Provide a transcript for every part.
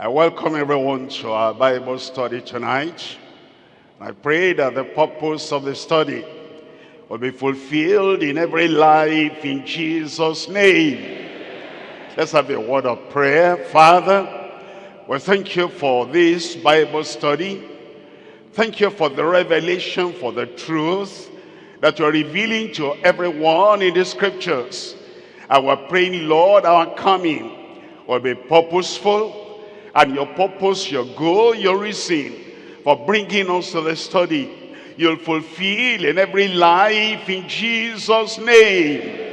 I welcome everyone to our Bible study tonight. I pray that the purpose of the study will be fulfilled in every life in Jesus' name. Let's have a word of prayer. Father, we thank you for this Bible study. Thank you for the revelation, for the truth that you're revealing to everyone in the scriptures. And we're praying, Lord, our coming will be purposeful, and your purpose, your goal, your reason for bringing us to the study, you'll fulfill in every life in Jesus' name.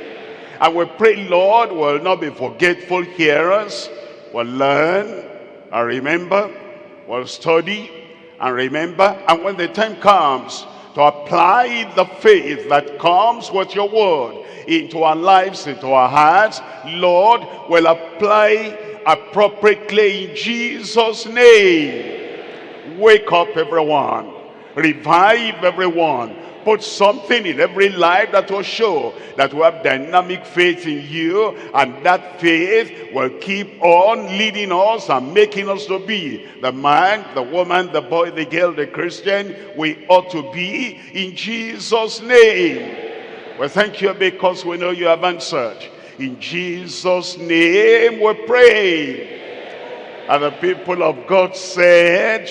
And we pray, Lord, we'll not be forgetful hearers, We'll learn and remember, We'll study and remember. And when the time comes to apply the faith that comes with your word into our lives, into our hearts, Lord, we'll apply appropriately in Jesus' name. Wake up everyone. Revive everyone. Put something in every life that will show that we have dynamic faith in you and that faith will keep on leading us and making us to be the man, the woman, the boy, the girl, the Christian we ought to be in Jesus' name. Well, thank you because we know you have answered. In Jesus' name we pray. And the people of God said,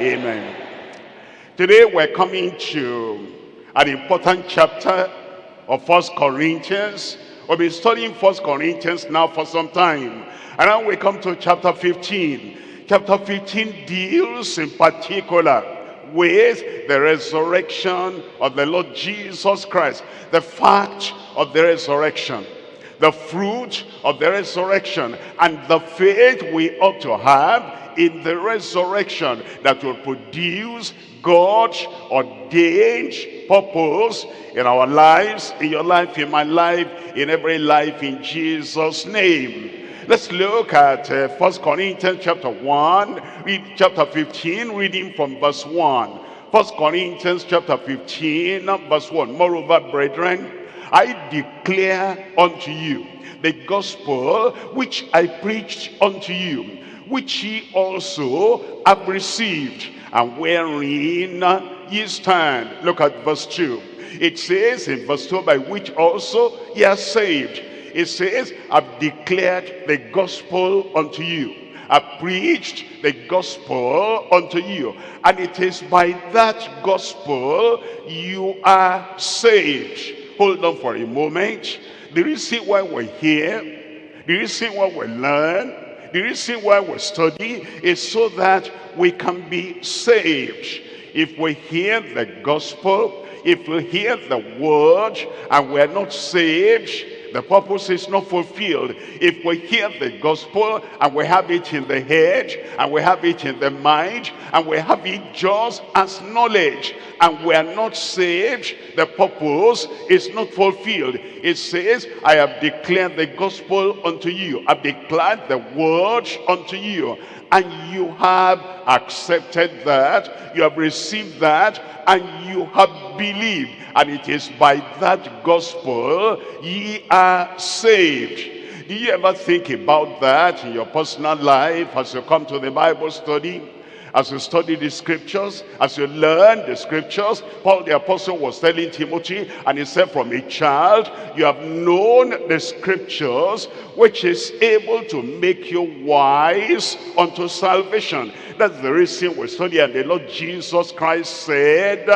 Amen. Today we're coming to an important chapter of First Corinthians. We've been studying First Corinthians now for some time. And now we come to chapter 15. Chapter 15 deals in particular with the resurrection of the Lord Jesus Christ. The fact of the resurrection. The fruit of the resurrection. And the faith we ought to have in the resurrection that will produce God's ordained purpose in our lives, in your life, in my life, in every life, in Jesus' name. Let's look at uh, 1 Corinthians chapter 1, read chapter 15, reading from verse 1. 1 Corinthians chapter 15, verse 1. Moreover, brethren, I declare unto you the gospel which I preached unto you, which ye also have received, and wherein ye stand. Look at verse 2. It says in verse 2, by which also ye are saved it says, I've declared the gospel unto you. I preached the gospel unto you. And it is by that gospel you are saved. Hold on for a moment. The reason why we're here, the reason why we learn, the reason why we study is so that we can be saved. If we hear the gospel, if we hear the word and we're not saved, the purpose is not fulfilled. If we hear the gospel and we have it in the head and we have it in the mind and we have it just as knowledge and we are not saved, the purpose is not fulfilled. It says, I have declared the gospel unto you. I've declared the word unto you and you have accepted that, you have received that, and you have believed. And it is by that gospel ye are saved. Do you ever think about that in your personal life as you come to the Bible study? As you study the scriptures, as you learn the scriptures, Paul the apostle was telling Timothy, and he said, from a child, you have known the scriptures, which is able to make you wise unto salvation. That's the reason we study, and the Lord Jesus Christ said,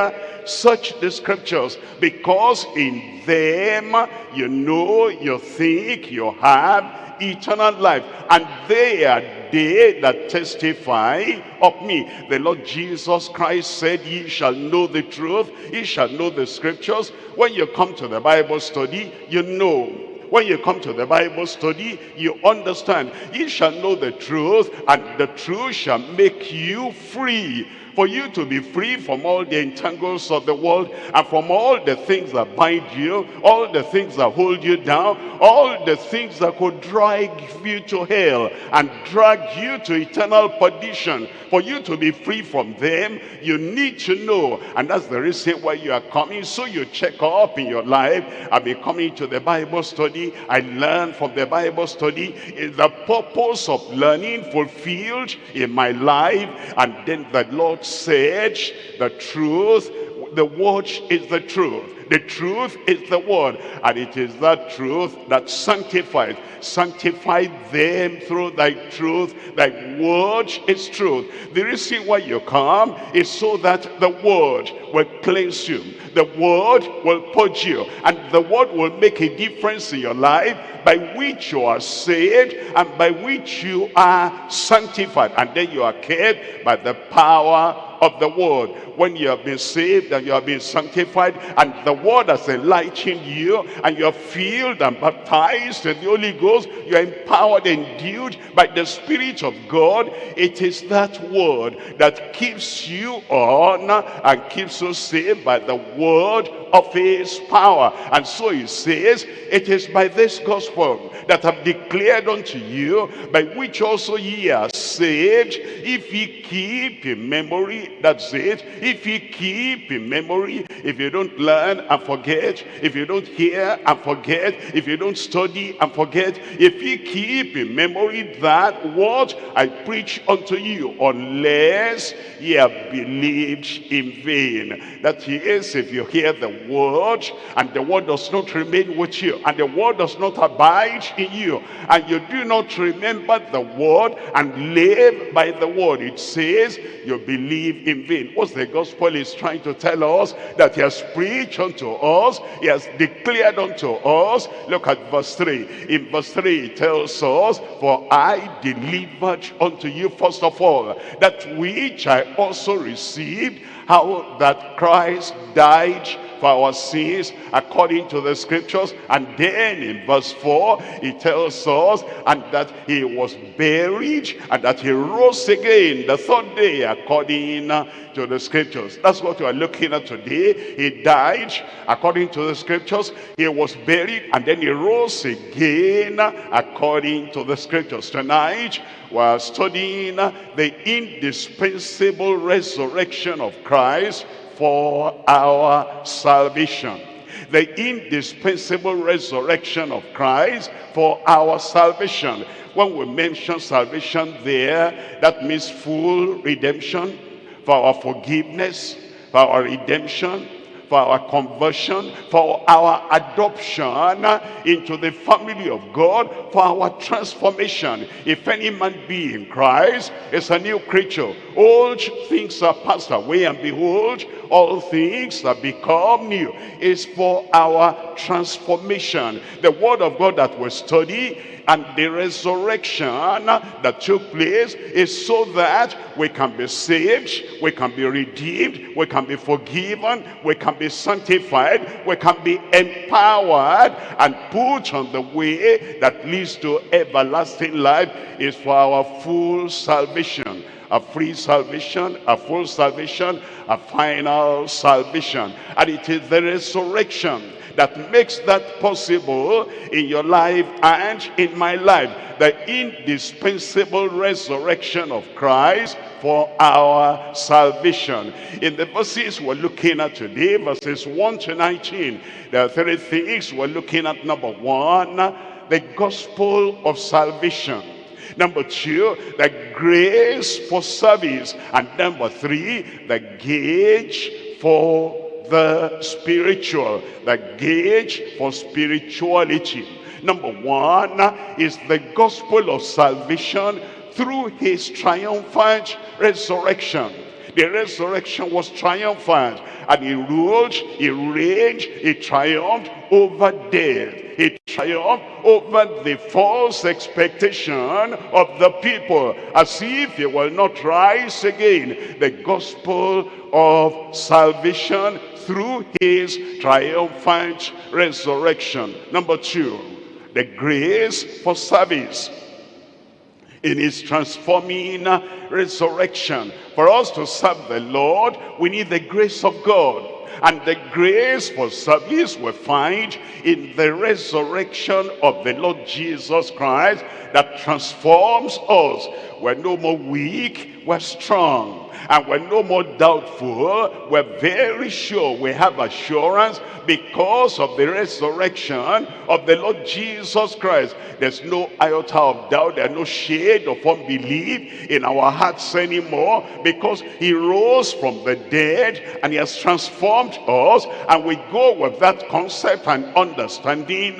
search the scriptures, because in them you know, you think, you have eternal life. And they are they that testify of me. The Lord Jesus Christ said, ye shall know the truth, ye shall know the scriptures. When you come to the Bible study, you know when you come to the Bible study, you understand. You shall know the truth, and the truth shall make you free for you to be free from all the entangles of the world and from all the things that bind you, all the things that hold you down, all the things that could drag you to hell and drag you to eternal perdition. For you to be free from them, you need to know. And that's the reason why you are coming. So you check up in your life. I've been coming to the Bible study. I learn from the Bible study. Is the purpose of learning fulfilled in my life? And then the Lord said, the truth, the word is the truth. The truth is the word. And it is that truth that sanctifies. Sanctify them through thy truth. Thy word is truth. The reason why you come is so that the word will cleanse you. The word will purge you. And the word will make a difference in your life by which you are saved and by which you are sanctified. And then you are kept by the power of the word. When you have been saved and you have been sanctified and the word has enlightened you and you are filled and baptized in the Holy Ghost, you are empowered and endued by the Spirit of God. It is that word that keeps you on and keeps us saved by the word of his power. And so he says, it is by this gospel that I've declared unto you, by which also ye are saved, if ye keep in memory, that's it, if ye keep in memory, if you don't learn and forget, if you don't hear and forget, if you don't study and forget, if ye keep in memory that what I preach unto you, unless ye have believed in vain. That is, if you hear the word and the word does not remain with you and the word does not abide in you and you do not remember the word and live by the word. It says you believe in vain. What's the gospel is trying to tell us? That he has preached unto us he has declared unto us. Look at verse 3 in verse 3 it tells us for i delivered unto you first of all that which i also received how that christ died for our sins according to the scriptures. And then in verse 4, he tells us, and that he was buried, and that he rose again the third day according to the scriptures. That's what we are looking at today. He died according to the scriptures. He was buried, and then he rose again according to the scriptures. Tonight, we're studying the indispensable resurrection of Christ for our salvation. The indispensable resurrection of Christ for our salvation. When we mention salvation there, that means full redemption for our forgiveness, for our redemption, for our conversion, for our adoption into the family of God, for our transformation. If any man be in Christ, is a new creature. Old things are passed away, and behold, all things have become new. Is for our transformation. The word of God that we study and the resurrection that took place is so that we can be saved, we can be redeemed, we can be forgiven, we can be sanctified, we can be empowered and put on the way that leads to everlasting life is for our full salvation a free salvation, a full salvation, a final salvation. And it is the resurrection that makes that possible in your life and in my life. The indispensable resurrection of Christ for our salvation. In the verses we're looking at today, verses 1 to 19, there are three things we're looking at. Number one, the gospel of salvation. Number two, the grace for service. And number three, the gauge for the spiritual, the gauge for spirituality. Number one is the gospel of salvation through his triumphant resurrection. The resurrection was triumphant and he ruled, he reigned, he triumphed over death. He triumphed over the false expectation of the people as if he will not rise again. The gospel of salvation through his triumphant resurrection. Number two, the grace for service. In his transforming resurrection. For us to serve the Lord, we need the grace of God. And the grace for service we find in the resurrection of the Lord Jesus Christ that transforms us. We're no more weak, we're strong and we're no more doubtful. We're very sure we have assurance because of the resurrection of the Lord Jesus Christ. There's no iota of doubt, there's no shade of unbelief in our hearts anymore because he rose from the dead and he has transformed us and we go with that concept and understanding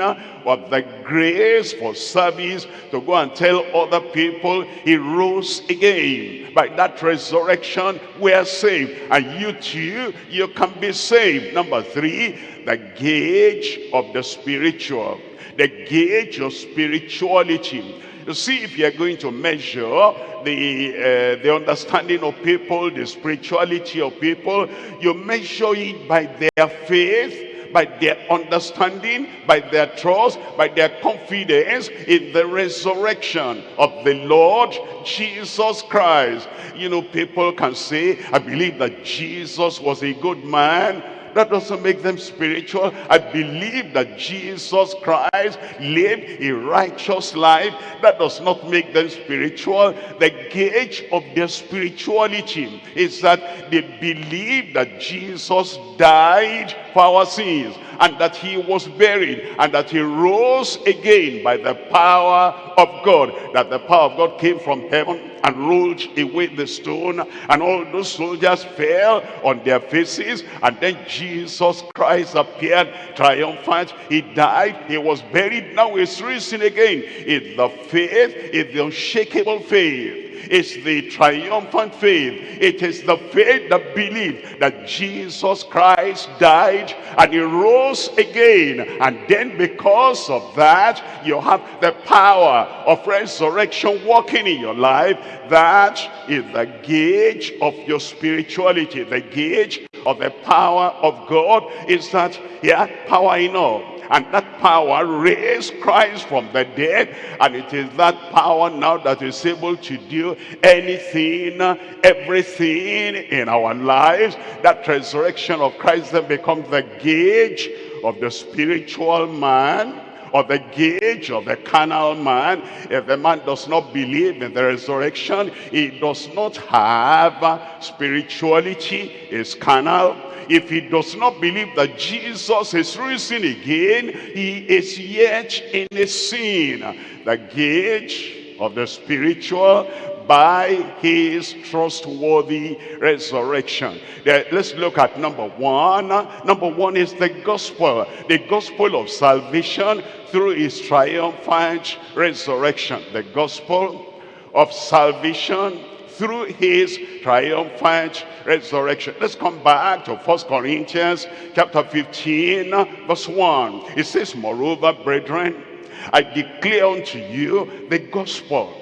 of the grace for service to go and tell other people he rose again. By that resurrection, we are saved. And you too, you can be saved. Number three, the gauge of the spiritual. The gauge of spirituality. You see, if you're going to measure the, uh, the understanding of people, the spirituality of people, you measure it by their faith, by their understanding, by their trust, by their confidence in the resurrection of the Lord Jesus Christ. You know, people can say, I believe that Jesus was a good man, that doesn't make them spiritual. I believe that Jesus Christ lived a righteous life. That does not make them spiritual. The gauge of their spirituality is that they believe that Jesus died for our sins and that he was buried and that he rose again by the power of God. That the power of God came from heaven and rolled away the stone and all those soldiers fell on their faces and then Jesus Christ appeared triumphant. He died, he was buried, now he's risen again. It's the faith, it's the unshakable faith it's the triumphant faith. It is the faith that believes that Jesus Christ died and he rose again. And then because of that, you have the power of resurrection working in your life. That is the gauge of your spirituality. The gauge of the power of God is that had power enough and that power raised Christ from the dead. And it is that power now that is able to do anything everything in our lives. That resurrection of Christ then becomes the gauge of the spiritual man or the gauge of the carnal man. If the man does not believe in the resurrection, he does not have uh, spirituality, is carnal, if he does not believe that Jesus is risen again, he is yet in a sin. The gauge of the spiritual by his trustworthy resurrection. Let's look at number one. Number one is the gospel. The gospel of salvation through his triumphant resurrection. The gospel of salvation through his triumphant resurrection. Let's come back to First Corinthians chapter 15 verse 1. It says, Moreover, brethren, I declare unto you the gospel.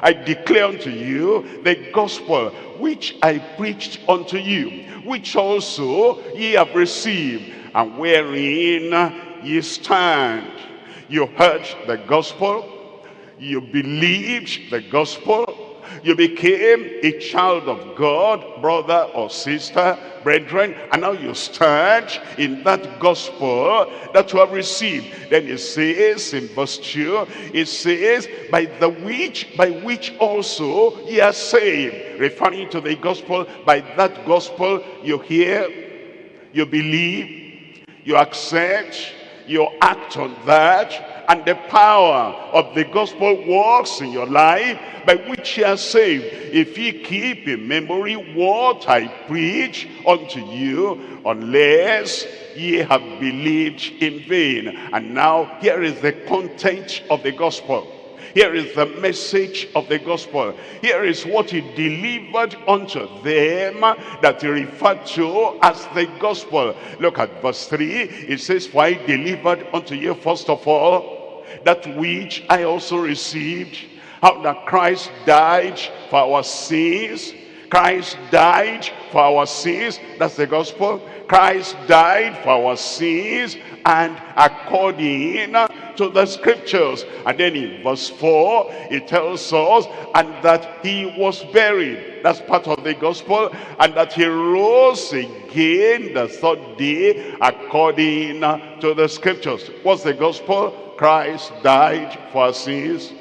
I declare unto you the gospel which I preached unto you, which also ye have received, and wherein ye stand. You heard the gospel, you believed the gospel, you became a child of God, brother or sister, brethren, and now you stand in that gospel that you have received. Then it says in verse 2, it says, by the which, by which also ye are saved. Referring to the gospel, by that gospel you hear, you believe, you accept, you act on that, and the power of the gospel works in your life by which ye are saved. If ye keep in memory what I preach unto you, unless ye have believed in vain. And now here is the content of the gospel. Here is the message of the gospel. Here is what he delivered unto them that he referred to as the gospel. Look at verse 3. It says, For I delivered unto you first of all that which I also received, how that Christ died for our sins. Christ died for our sins. That's the gospel. Christ died for our sins and according to the scriptures. And then in verse 4, it tells us, and that he was buried. That's part of the gospel. And that he rose again the third day according to the scriptures. What's the gospel? Christ died for our sins.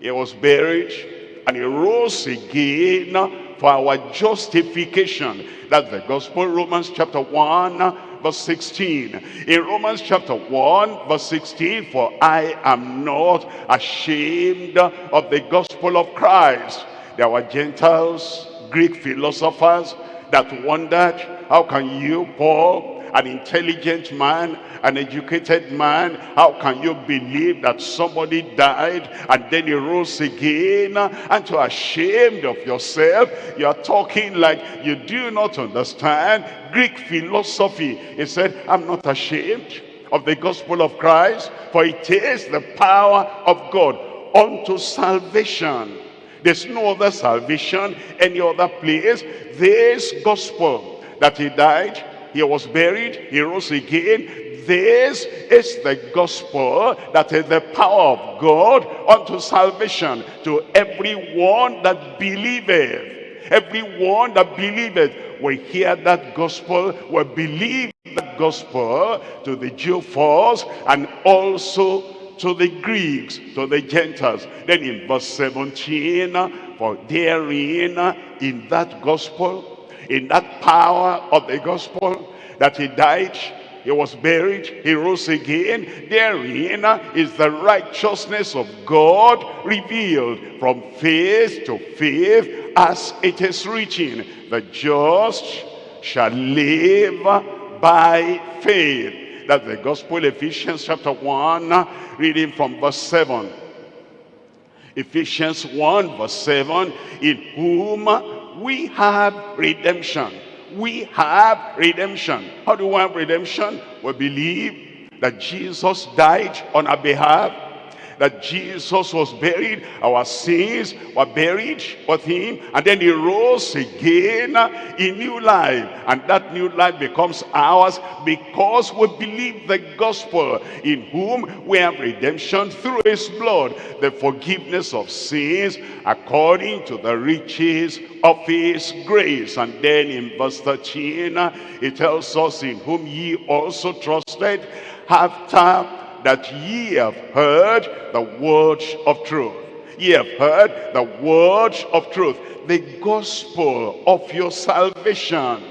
He was buried and he rose again for our justification. That's the gospel, Romans chapter 1, verse 16. In Romans chapter 1, verse 16, for I am not ashamed of the gospel of Christ. There were Gentiles, Greek philosophers that wondered, how can you, Paul, an intelligent man, an educated man, how can you believe that somebody died and then he rose again and to ashamed of yourself? You are talking like you do not understand Greek philosophy. He said, I'm not ashamed of the gospel of Christ, for it is the power of God unto salvation. There's no other salvation, any other place. This gospel that he died, he was buried, he rose again. This is the gospel that is the power of God unto salvation to everyone that believeth. Everyone that believeth will hear that gospel, will believe that gospel to the Jew first and also to the Greeks, to the Gentiles. Then in verse 17, for therein, in that gospel, in that power of the gospel that he died he was buried he rose again. Therein is the righteousness of god revealed from faith to faith as it is written the just shall live by faith. That's the gospel ephesians chapter 1 reading from verse 7 ephesians 1 verse 7 in whom we have redemption. We have redemption. How do we have redemption? We believe that Jesus died on our behalf that Jesus was buried, our sins were buried with him, and then he rose again in new life. And that new life becomes ours because we believe the gospel in whom we have redemption through his blood, the forgiveness of sins according to the riches of his grace. And then in verse 13, it tells us in whom ye also trusted after that ye have heard the word of truth. Ye have heard the word of truth, the gospel of your salvation.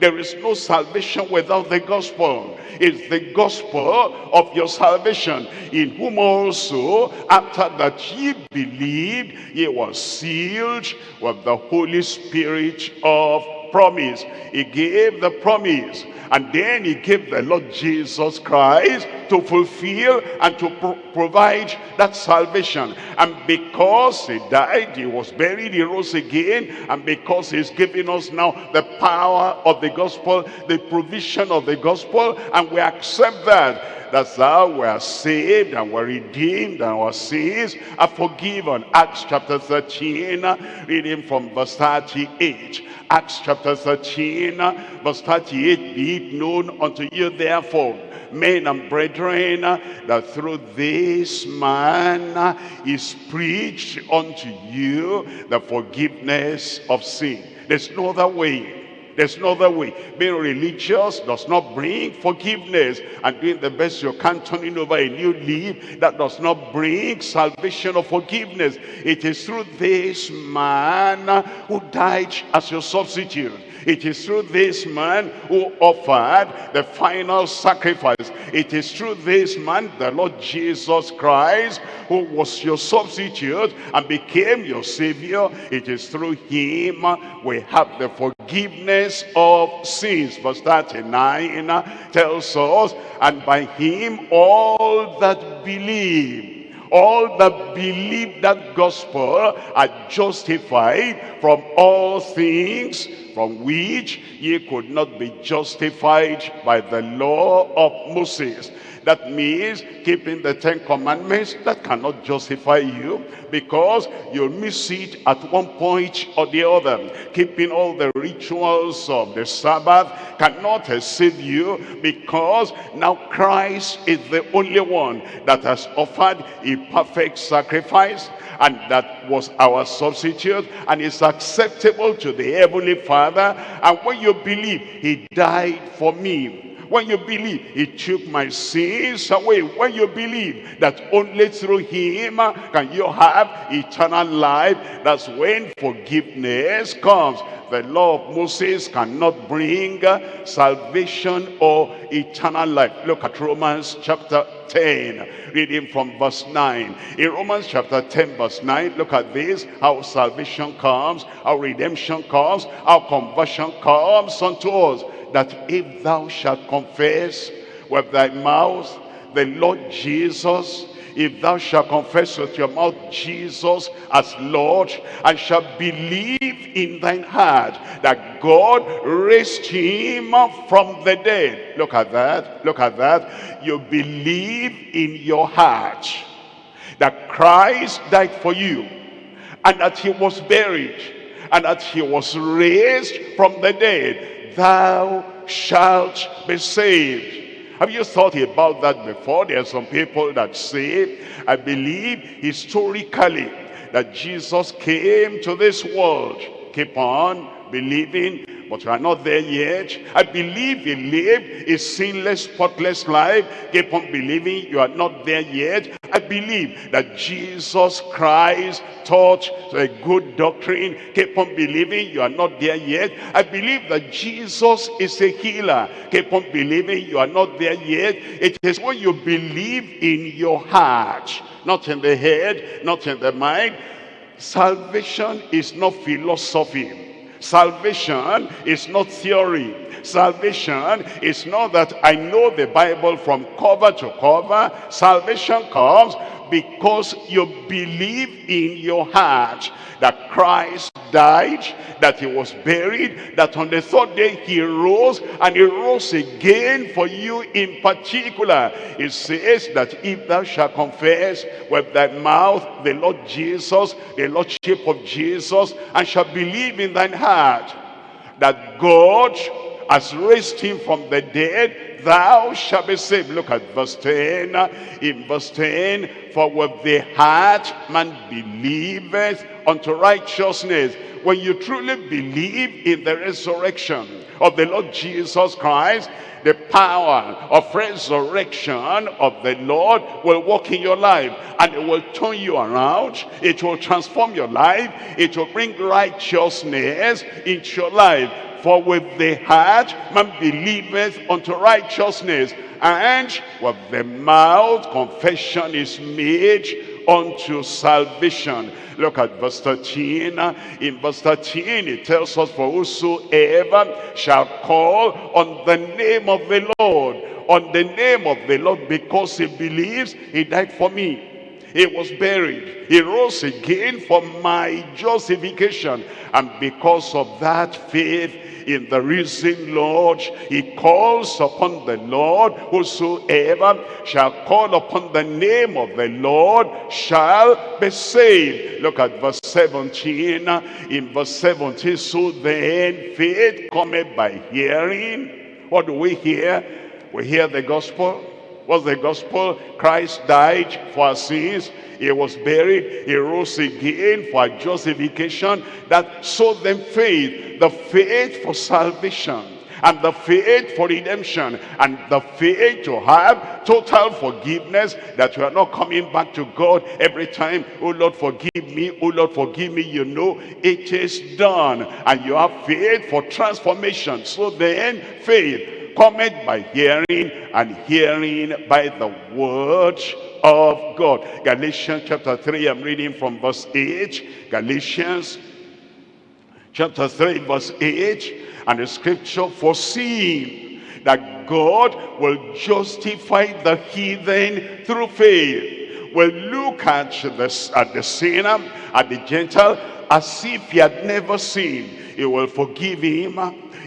There is no salvation without the gospel. It's the gospel of your salvation, in whom also, after that ye believed, ye were sealed with the Holy Spirit of promise. He gave the promise and then he gave the Lord Jesus Christ to fulfill and to pro provide that salvation. And because he died, he was buried, he rose again. And because he's giving us now the power of the gospel, the provision of the gospel, and we accept that that's how we are saved and we're redeemed and our sins are forgiven. Acts chapter 13, reading from verse 38. Acts chapter 13, verse 38, Be it known unto you therefore, men and brethren, that through this man is preached unto you the forgiveness of sin. There's no other way there's no other way. Being religious does not bring forgiveness. And doing the best you can, turning over a new leaf, that does not bring salvation or forgiveness. It is through this man who died as your substitute. It is through this man who offered the final sacrifice. It is through this man, the Lord Jesus Christ, who was your substitute and became your savior. It is through him we have the forgiveness of sins. Verse 39 uh, tells us, and by him all that believe all that believe that gospel are justified from all things from which ye could not be justified by the law of Moses. That means keeping the Ten Commandments, that cannot justify you because you'll miss it at one point or the other. Keeping all the rituals of the Sabbath cannot save you because now Christ is the only one that has offered a perfect sacrifice and that was our substitute and is acceptable to the Heavenly Father. And when you believe, he died for me. When you believe he took my sins away. When you believe that only through him can you have eternal life that's when forgiveness comes. The law of Moses cannot bring salvation or eternal life. Look at Romans chapter 10 reading from verse 9 in Romans chapter 10 verse 9 look at this. How salvation comes how redemption comes how conversion comes unto us. That if thou shalt confess with thy mouth the Lord Jesus, if thou shalt confess with your mouth Jesus as Lord, and shalt believe in thine heart that God raised him from the dead. Look at that, look at that. You believe in your heart that Christ died for you, and that he was buried, and that he was raised from the dead thou shalt be saved. Have you thought about that before? There are some people that say, I believe historically that Jesus came to this world. Keep on believing but you are not there yet. I believe he lived a sinless, spotless life. Keep on believing you are not there yet. I believe that Jesus Christ taught a good doctrine. Keep on believing you are not there yet. I believe that Jesus is a healer. Keep on believing you are not there yet. It is what you believe in your heart, not in the head, not in the mind. Salvation is not philosophy. Salvation is not theory. Salvation is not that I know the Bible from cover to cover. Salvation comes because you believe in your heart that Christ died, that he was buried, that on the third day he rose, and he rose again for you in particular. It says that if thou shalt confess with thy mouth the Lord Jesus, the Lordship of Jesus, and shall believe in thine heart that God has raised him from the dead, thou shalt be saved. Look at verse 10. In verse 10, for with the heart man believeth unto righteousness. When you truly believe in the resurrection of the Lord Jesus Christ, the power of resurrection of the Lord will work in your life and it will turn you around. It will transform your life. It will bring righteousness into your life. For with the heart man believeth unto righteousness, and with the mouth confession is made unto salvation. Look at verse 13. In verse 13 it tells us, For whosoever shall call on the name of the Lord, on the name of the Lord, because he believes he died for me. He was buried. He rose again for my justification. And because of that faith, in the risen Lord. He calls upon the Lord. Whosoever shall call upon the name of the Lord shall be saved. Look at verse 17. In verse 17, so then faith cometh by hearing. What do we hear? We hear the gospel. What's the gospel? Christ died for our sins. He was buried, he rose again for justification, that so then faith, the faith for salvation, and the faith for redemption and the faith to have total forgiveness that you are not coming back to God every time oh Lord forgive me. Oh Lord forgive me. You know it is done and you have faith for transformation. So then faith cometh by hearing and hearing by the word of God. Galatians chapter 3, I'm reading from verse 8. Galatians chapter 3, verse 8. And the scripture foreseeing that God will justify the heathen through faith will look at the, at the sinner, at the Gentile, as if he had never sinned. He will forgive him.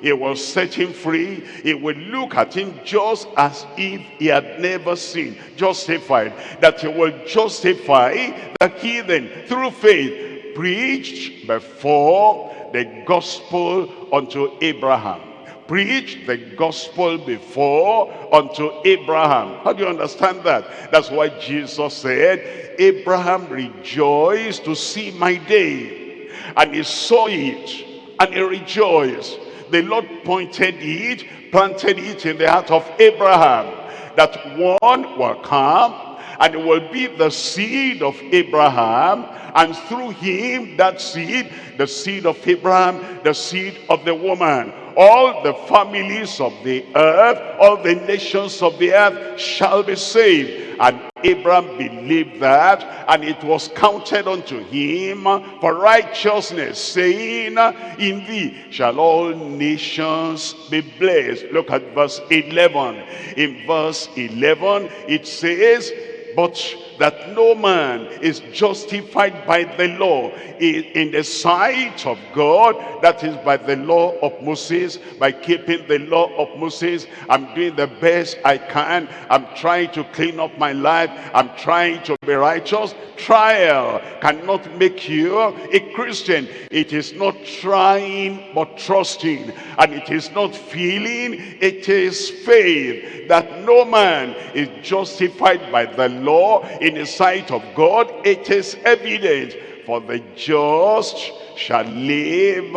He will set him free. He will look at him just as if he had never sinned. Justified. That he will justify the heathen through faith preached before the gospel unto Abraham preached the gospel before unto Abraham. How do you understand that? That's why Jesus said, Abraham rejoiced to see my day. And he saw it and he rejoiced. The Lord pointed it, planted it in the heart of Abraham that one will come and it will be the seed of Abraham and through him that seed the seed of Abraham the seed of the woman all the families of the earth, all the nations of the earth shall be saved. And Abraham believed that, and it was counted unto him for righteousness, saying, In thee shall all nations be blessed. Look at verse 11. In verse 11, it says, But that no man is justified by the law in, the sight of God. That is by the law of Moses by keeping the law of Moses. I'm doing the best I can. I'm trying to clean up my life. I'm trying to be righteous. Trial cannot make you a Christian. It is not trying but trusting. And it is not feeling. It is faith that no man is justified by the law in the sight of God, it is evident. For the just shall live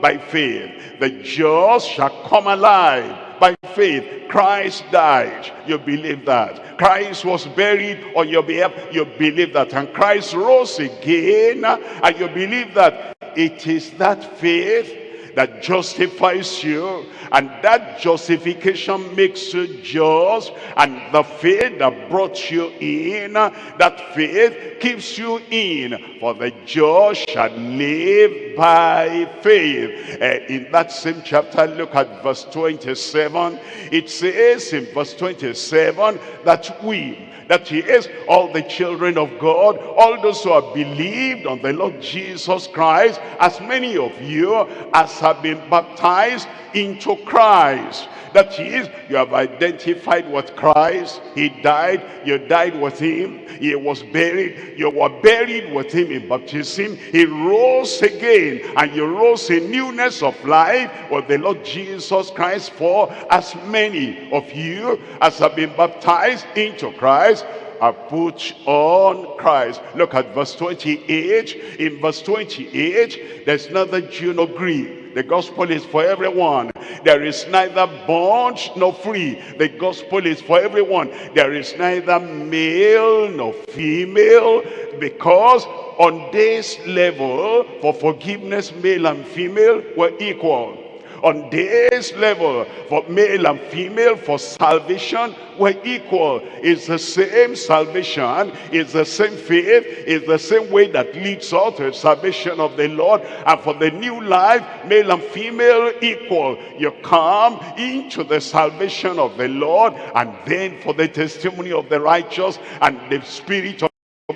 by faith. The just shall come alive by faith. Christ died. You believe that. Christ was buried on your behalf. You believe that. And Christ rose again. And you believe that. It is that faith that justifies you and that justification makes you just and the faith that brought you in that faith keeps you in for the just shall live by faith. Uh, in that same chapter look at verse 27 it says in verse 27 that we that he is all the children of God, all those who have believed on the Lord Jesus Christ, as many of you as have been baptized into Christ. That is, you have identified with Christ. He died, you died with him. He was buried, you were buried with him in baptism. He rose again, and you rose in newness of life with the Lord Jesus Christ. For as many of you as have been baptized into Christ, are put on Christ. Look at verse 28. In verse 28, there's neither Jew nor Greek. The gospel is for everyone. There is neither bond nor free. The gospel is for everyone. There is neither male nor female because on this level, for forgiveness, male and female were equal on this level for male and female for salvation we're equal. It's the same salvation it's the same faith it's the same way that leads us to the salvation of the lord. And for the new life male and female equal. You come into the salvation of the lord and then for the testimony of the righteous and the spirit of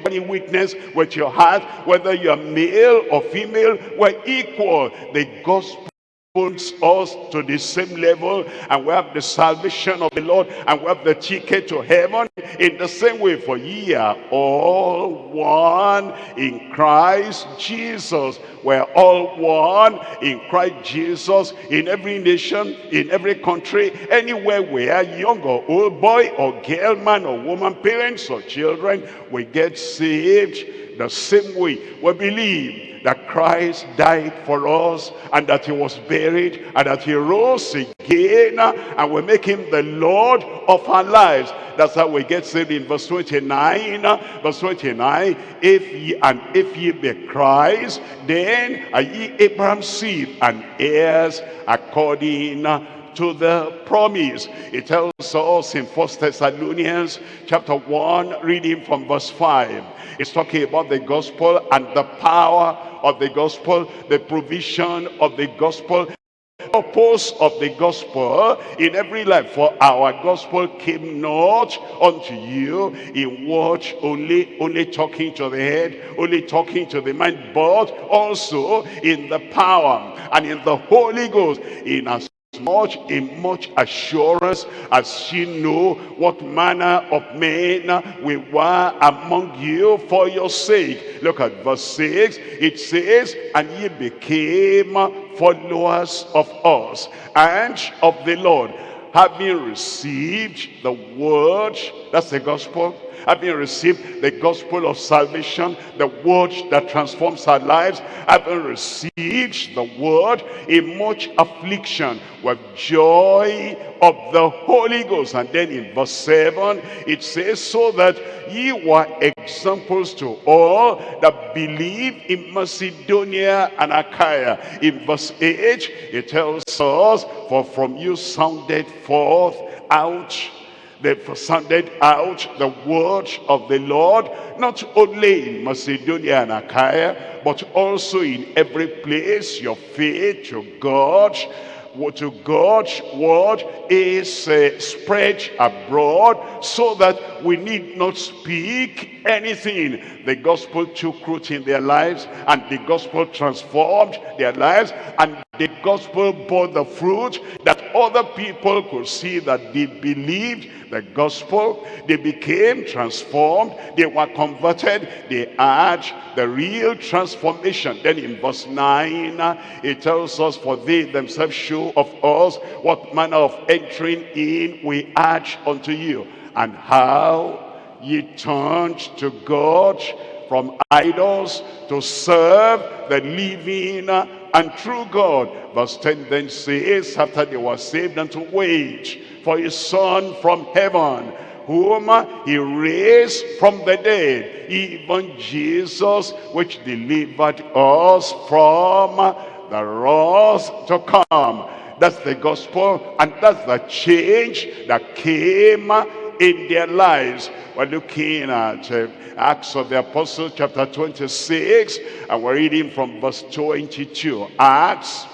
any witness with your heart whether you're male or female we're equal. The gospel puts us to the same level and we have the salvation of the Lord and we have the ticket to heaven in the same way for ye are all one in Christ Jesus. We're all one in Christ Jesus in every nation in every country anywhere we are young or old boy or girl man or woman parents or children we get saved the same way we believe that Christ died for us and that he was buried and that he rose again and we make him the Lord of our lives. That's how we get saved in verse 29. Verse 29, if ye and if ye be Christ, then are ye Abraham's seed and heirs according to the promise. It tells us in First Thessalonians chapter 1, reading from verse 5. It's talking about the gospel and the power of the gospel, the provision of the gospel, purpose of the gospel in every life. For our gospel came not unto you in word only, only talking to the head, only talking to the mind, but also in the power and in the Holy Ghost, in as much in much assurance as ye know what manner of men we were among you for your sake. Look at verse 6 it says and ye became followers of us and of the lord having received the word that's the gospel having received the gospel of salvation, the word that transforms our lives, having received the word in much affliction with joy of the Holy Ghost. And then in verse 7, it says, so that ye were examples to all that believe in Macedonia and Achaia. In verse 8, it tells us, for from you sounded forth out they sounded out the word of the Lord, not only in Macedonia and Achaia, but also in every place your faith to God to God's word is uh, spread abroad so that we need not speak anything. The gospel took root in their lives and the gospel transformed their lives and the gospel bore the fruit that other people could see that they believed the gospel. They became transformed. They were converted. They had the real transformation. Then in verse 9, it tells us, For they themselves show of us what manner of entering in we had unto you, and how ye turned to God from idols to serve the living and true God. Verse 10 then says, after they were saved, and to wait for his son from heaven, whom he raised from the dead, even Jesus, which delivered us from the wrath to come. That's the gospel, and that's the change that came in their lives. We're looking at uh, Acts of the Apostles chapter 26, and we're reading from verse 22. Acts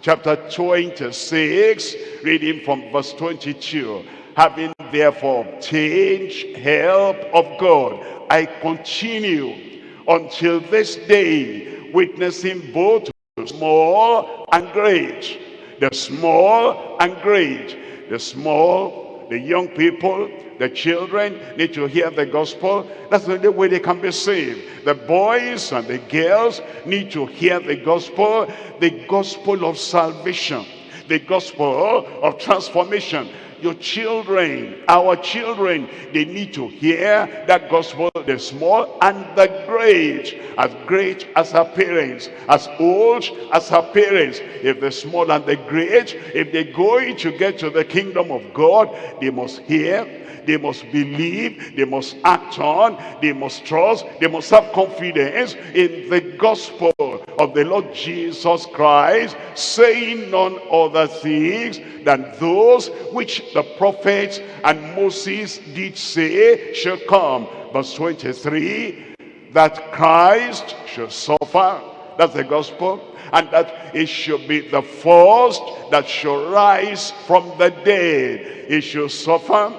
chapter 26, reading from verse 22. Having therefore obtained help of God, I continue until this day, witnessing both small and great the small and great, the small, the young people, the children need to hear the gospel. That's the only way they can be saved. The boys and the girls need to hear the gospel, the gospel of salvation, the gospel of transformation your children, our children, they need to hear that gospel, the small and the great, as great as our parents, as old as our parents. If the small and the great, if they're going to get to the kingdom of God, they must hear they must believe, they must act on, they must trust, they must have confidence in the gospel of the Lord Jesus Christ, saying none other things than those which the prophets and Moses did say shall come. Verse 23, that Christ shall suffer, that's the gospel, and that it should be the first that shall rise from the dead. It shall suffer,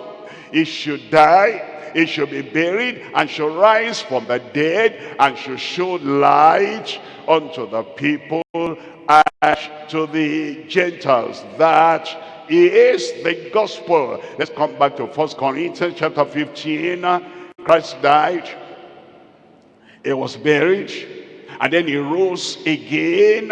he should die, he should be buried, and shall rise from the dead, and shall show light unto the people and to the Gentiles. That is the gospel. Let's come back to First Corinthians chapter 15. Christ died, he was buried, and then he rose again.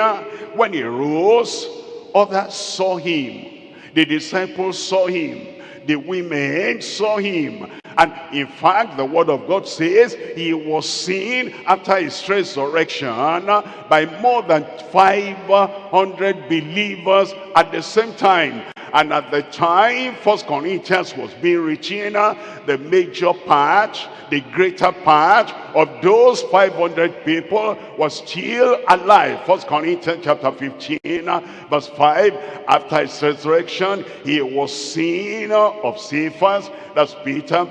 When he rose, others saw him. The disciples saw him the women saw him. And in fact, the word of God says he was seen after his resurrection by more than 500 believers at the same time. And at the time First Corinthians was being written, the major part, the greater part of those 500 people was still alive. First Corinthians chapter 15, verse 5. After his resurrection, he was seen of Cephas, that's Peter,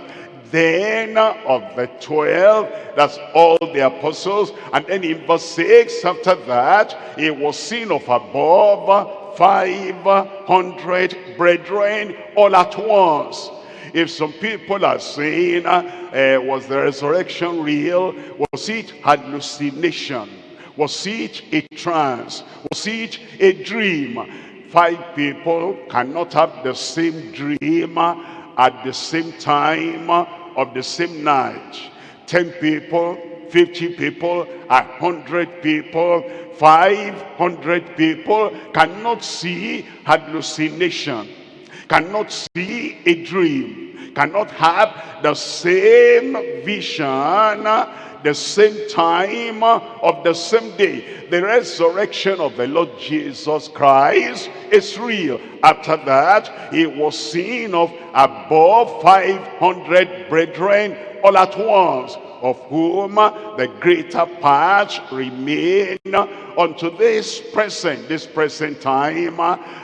then of the 12, that's all the apostles. And then in verse 6, after that, he was seen of above 500 brethren all at once. If some people are saying, uh, was the resurrection real? Was it hallucination? Was it a trance? Was it a dream? Five people cannot have the same dream at the same time of the same night. Ten people, 50 people, a hundred people, 500 people cannot see hallucination, cannot see a dream, cannot have the same vision the same time of the same day. The resurrection of the Lord Jesus Christ is real. After that, he was seen of above 500 brethren all at once, of whom the greater part remain unto this present, this present time,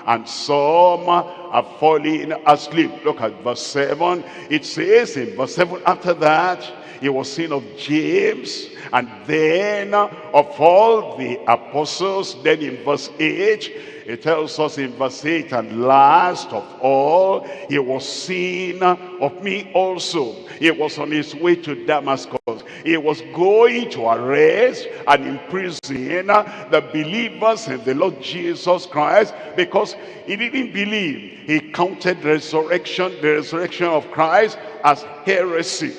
and some are falling asleep. Look at verse 7. It says in verse 7, after that, he was seen of James and then of all the apostles then in verse 8 it tells us in verse 8 and last of all he was seen of me also. He was on his way to Damascus. He was going to arrest and imprison the believers in the Lord Jesus Christ because he didn't believe he counted resurrection the resurrection of Christ as heresy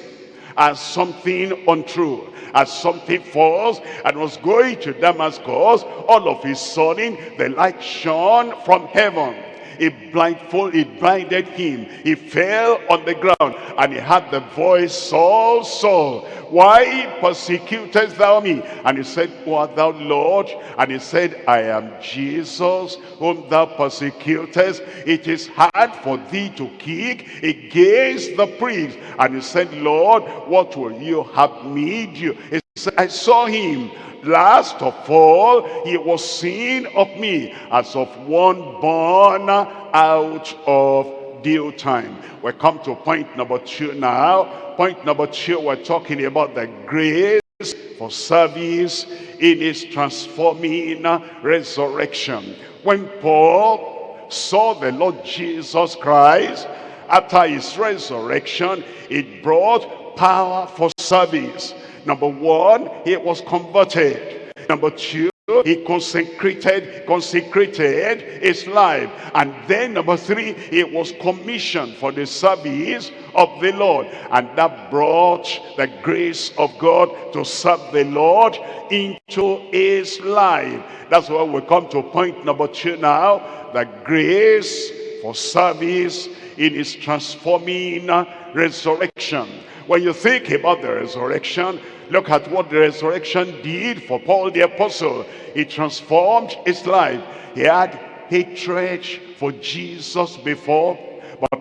as something untrue, as something false, and was going to Damascus, all of his sudden the light shone from heaven. It blindfold, it blinded him. He fell on the ground and he had the voice, Saul, Saul, why persecutest thou me? And he said, Who art thou, Lord? And he said, I am Jesus, whom thou persecutest. It is hard for thee to kick against the priests. And he said, Lord, what will you have me do? He said, I saw him last of all he was seen of me as of one born out of due time we come to point number two now point number two, we're talking about the grace for service in his transforming resurrection. When Paul saw the Lord Jesus Christ, after his resurrection, it brought power for service. Number one, he was converted. Number two, he consecrated consecrated his life. And then number three he was commissioned for the service of the lord. And that brought the grace of god to serve the lord into his life. That's why we come to point number two now the grace for service in his transforming resurrection. When you think about the resurrection Look at what the resurrection did for Paul the apostle. He transformed his life. He had hatred for Jesus before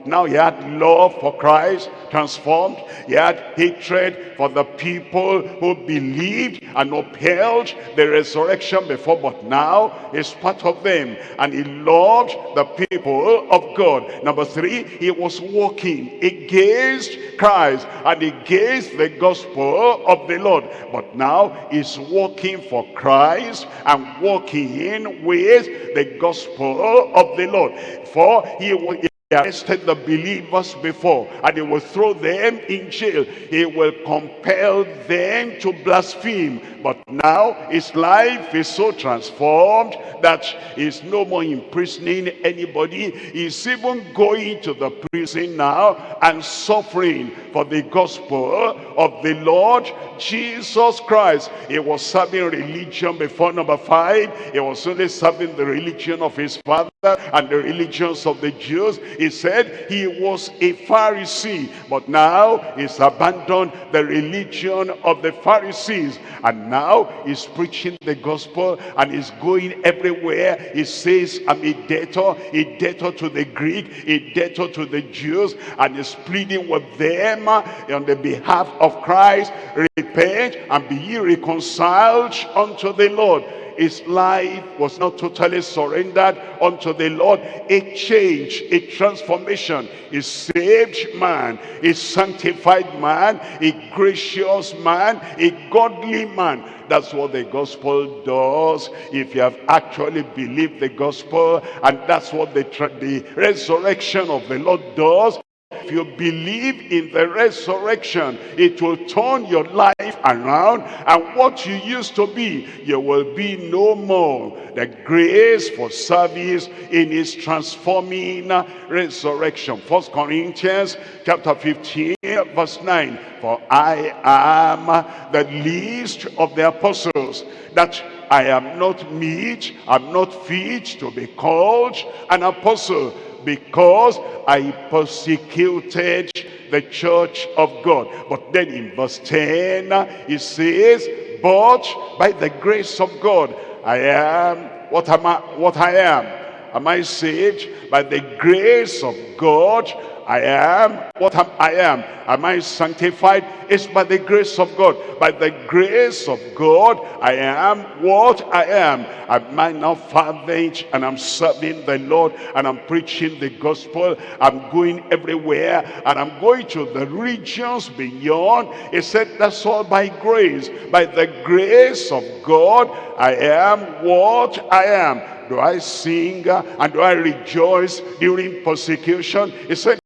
now he had love for Christ transformed. He had hatred for the people who believed and upheld the resurrection before. But now he's part of them. And he loved the people of God. Number three, he was walking against Christ and against the gospel of the Lord. But now he's walking for Christ and walking with the gospel of the Lord. For he he arrested the believers before and he will throw them in jail. He will compel them to blaspheme. But now his life is so transformed that he's no more imprisoning anybody. He's even going to the prison now and suffering for the gospel of the Lord Jesus Christ. He was serving religion before number five. He was only serving the religion of his father and the religions of the Jews he said he was a Pharisee, but now he's abandoned the religion of the Pharisees. And now he's preaching the gospel and he's going everywhere. He says, I'm a debtor, a debtor to the Greek, a debtor to the Jews, and he's pleading with them on the behalf of Christ, repent and be ye reconciled unto the Lord his life was not totally surrendered unto the Lord. A change, a transformation, a saved man, a sanctified man, a gracious man, a godly man. That's what the gospel does if you have actually believed the gospel and that's what the, the resurrection of the Lord does if you believe in the resurrection, it will turn your life around and what you used to be, you will be no more. The grace for service in his transforming resurrection. First Corinthians chapter 15 verse 9. For I am the least of the apostles that I am not meet, I'm not fit to be called an apostle because I persecuted the church of God. But then in verse 10, he says, but by the grace of God, I am what am I, what I am. Am I saved? By the grace of God, I am what I am. Am I sanctified? It's by the grace of God. By the grace of God, I am what I am. Am I now fervent and I'm serving the Lord and I'm preaching the gospel. I'm going everywhere and I'm going to the regions beyond. He said that's all by grace. By the grace of God, I am what I am do I sing uh, and do I rejoice during persecution? He said,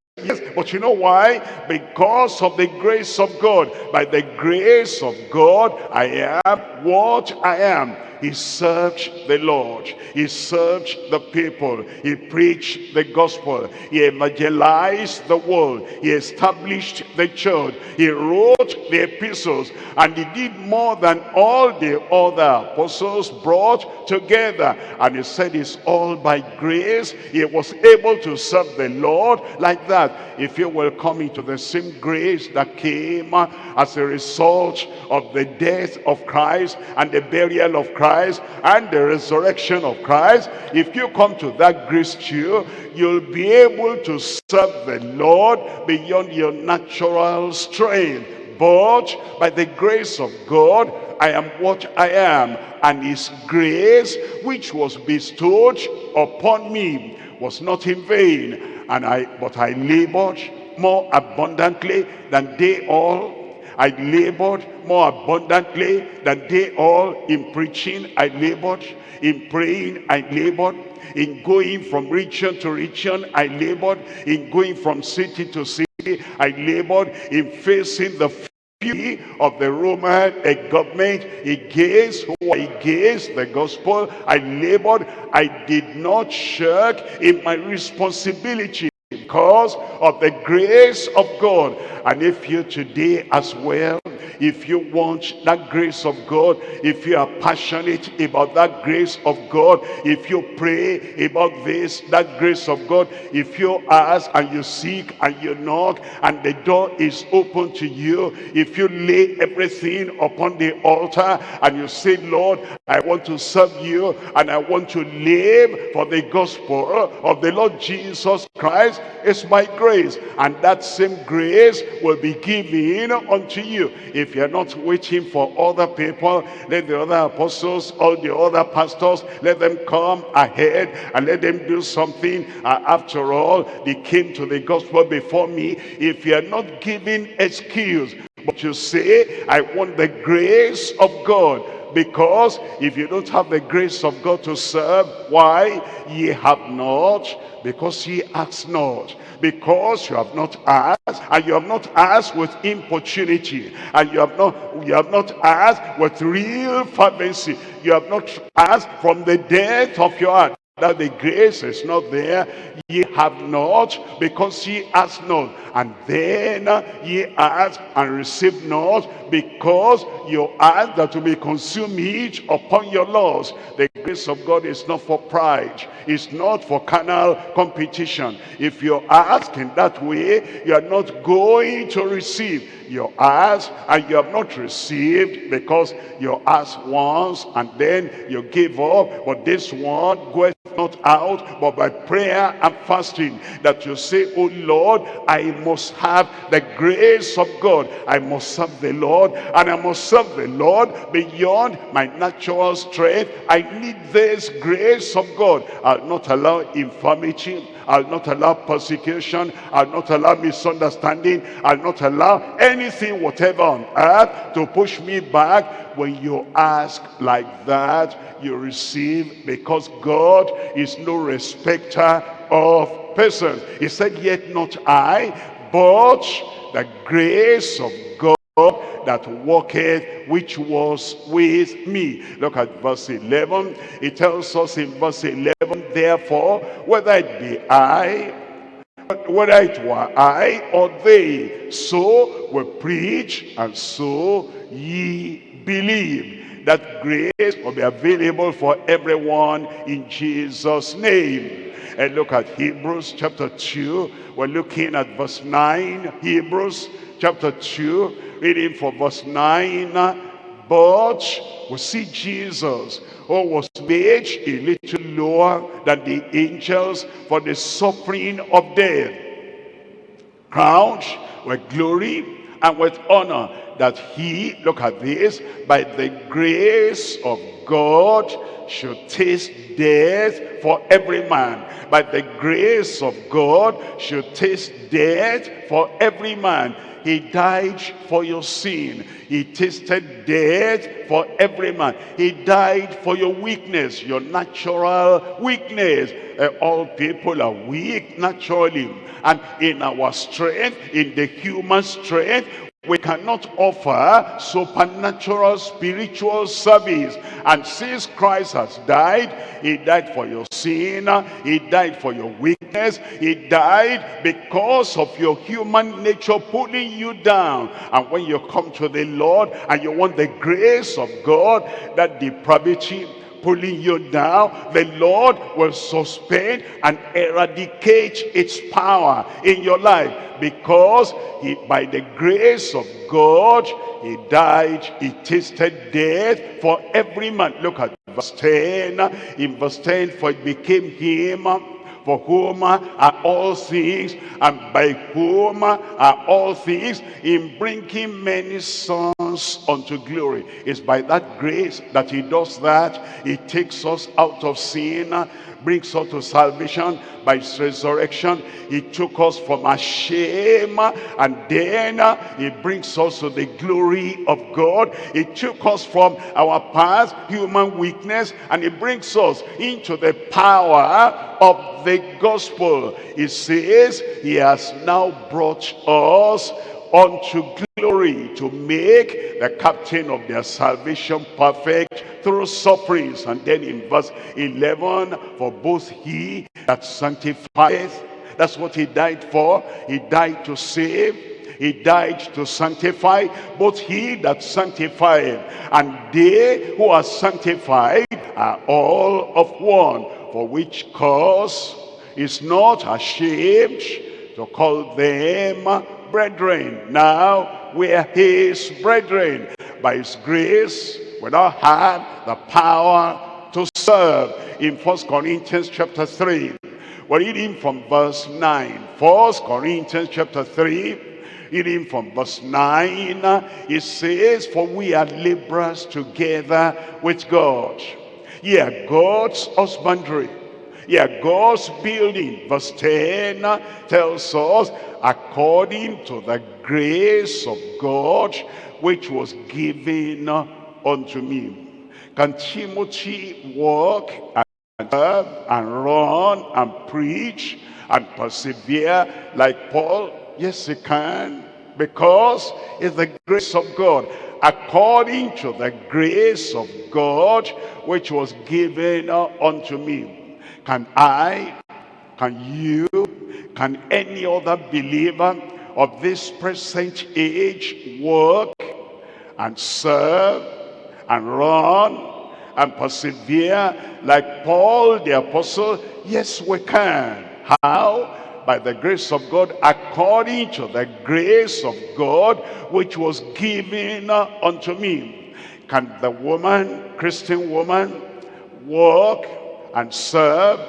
but you know why? Because of the grace of God. By the grace of God, I am what I am. He served the Lord. He served the people. He preached the gospel. He evangelized the world. He established the church. He wrote the epistles. And he did more than all the other apostles brought together. And he said it's all by grace. He was able to serve the Lord like that. If you will come into the same grace that came as a result of the death of Christ and the burial of Christ and the resurrection of Christ, if you come to that grace too, you'll be able to serve the Lord beyond your natural strength. But by the grace of God, I am what I am. And his grace, which was bestowed upon me, was not in vain. And I, but I labored more abundantly than they all I labored more abundantly than they all in preaching. I labored in praying. I labored in going from region to region. I labored in going from city to city. I labored in facing the fury of the Roman government against who against the gospel. I labored. I did not shirk in my responsibility because of the grace of God. And if you today as well if you want that grace of God, if you are passionate about that grace of God, if you pray about this, that grace of God, if you ask and you seek and you knock and the door is open to you, if you lay everything upon the altar and you say, Lord, I want to serve you and I want to live for the gospel of the Lord Jesus Christ, it's my grace. And that same grace will be given unto you. If if you're not waiting for other people, let the other apostles, all the other pastors, let them come ahead and let them do something. Uh, after all, they came to the gospel before me. If you're not giving excuse, but you say, I want the grace of God because if you don't have the grace of God to serve, why? Ye have not, because ye ask not. Because you have not asked, and you have not asked with importunity, and you have not you have not asked with real fervency. You have not asked from the depth of your heart that the grace is not there ye have not because ye ask not. And then ye ask and receive not because you ask that to be consumed each upon your laws the grace of god is not for pride. It's not for carnal competition. If you ask in that way you are not going to receive you ask and you have not received because you ask once and then you give up. But this one goeth not out but by prayer and fasting that you say, oh Lord, I must have the grace of God. I must serve the Lord and I must serve the Lord beyond my natural strength. I need this grace of God. I'll not allow infirmity. I'll not allow persecution. I'll not allow misunderstanding. I'll not allow anything, whatever on earth, to push me back. When you ask like that, you receive because God is no respecter of persons. He said, yet not I, but the grace of God that walketh which was with me. Look at verse 11 it tells us in verse 11 therefore whether it be i whether it were i or they so we preach and so ye believe that grace will be available for everyone in jesus name. And look at hebrews chapter 2 we're looking at verse 9 hebrews chapter 2 reading from verse 9 but we see jesus who was made a little lower than the angels for the suffering of death. Crowned with glory and with honor that he look at this by the grace of god should taste death for every man. By the grace of god should taste death for every man he died for your sin. He tasted death for every man. He died for your weakness, your natural weakness. Uh, all people are weak naturally. And in our strength, in the human strength, we cannot offer supernatural spiritual service. And since Christ has died, he died for your sin, he died for your weakness, he died because of your human nature pulling you down. And when you come to the Lord and you want the grace of God, that depravity, pulling you down, the Lord will suspend and eradicate its power in your life because he, by the grace of God, he died, he tasted death for every man. Look at verse 10. In verse 10, for it became him for whom are all things and by whom are all things in bringing many sons unto glory. It's by that grace that he does that. He takes us out of sin brings us to salvation by his resurrection. He took us from our shame and then he brings us to the glory of God. He took us from our past human weakness and he brings us into the power of the gospel. He says he has now brought us unto glory to make the captain of their salvation perfect through sufferings. And then in verse 11, for both he that sanctifieth, that's what he died for. He died to save. He died to sanctify both he that sanctified and they who are sanctified are all of one. For which cause is not ashamed to call them brethren. Now we are his brethren. By his grace, we now have the power to serve. In First Corinthians chapter 3, we're reading from verse 9. First Corinthians chapter 3, reading from verse 9, it says, For we are laborers together with God. Yeah, God's husbandry yeah, God's building, verse 10 tells us, according to the grace of God, which was given unto me. Can Timothy walk and serve and run and preach and persevere like Paul? Yes, he can, because it's the grace of God according to the grace of God which was given unto me. Can I, can you, can any other believer of this present age work and serve and run and persevere like Paul the apostle? Yes, we can. How? by the grace of God, according to the grace of God, which was given unto me. Can the woman, Christian woman, walk and serve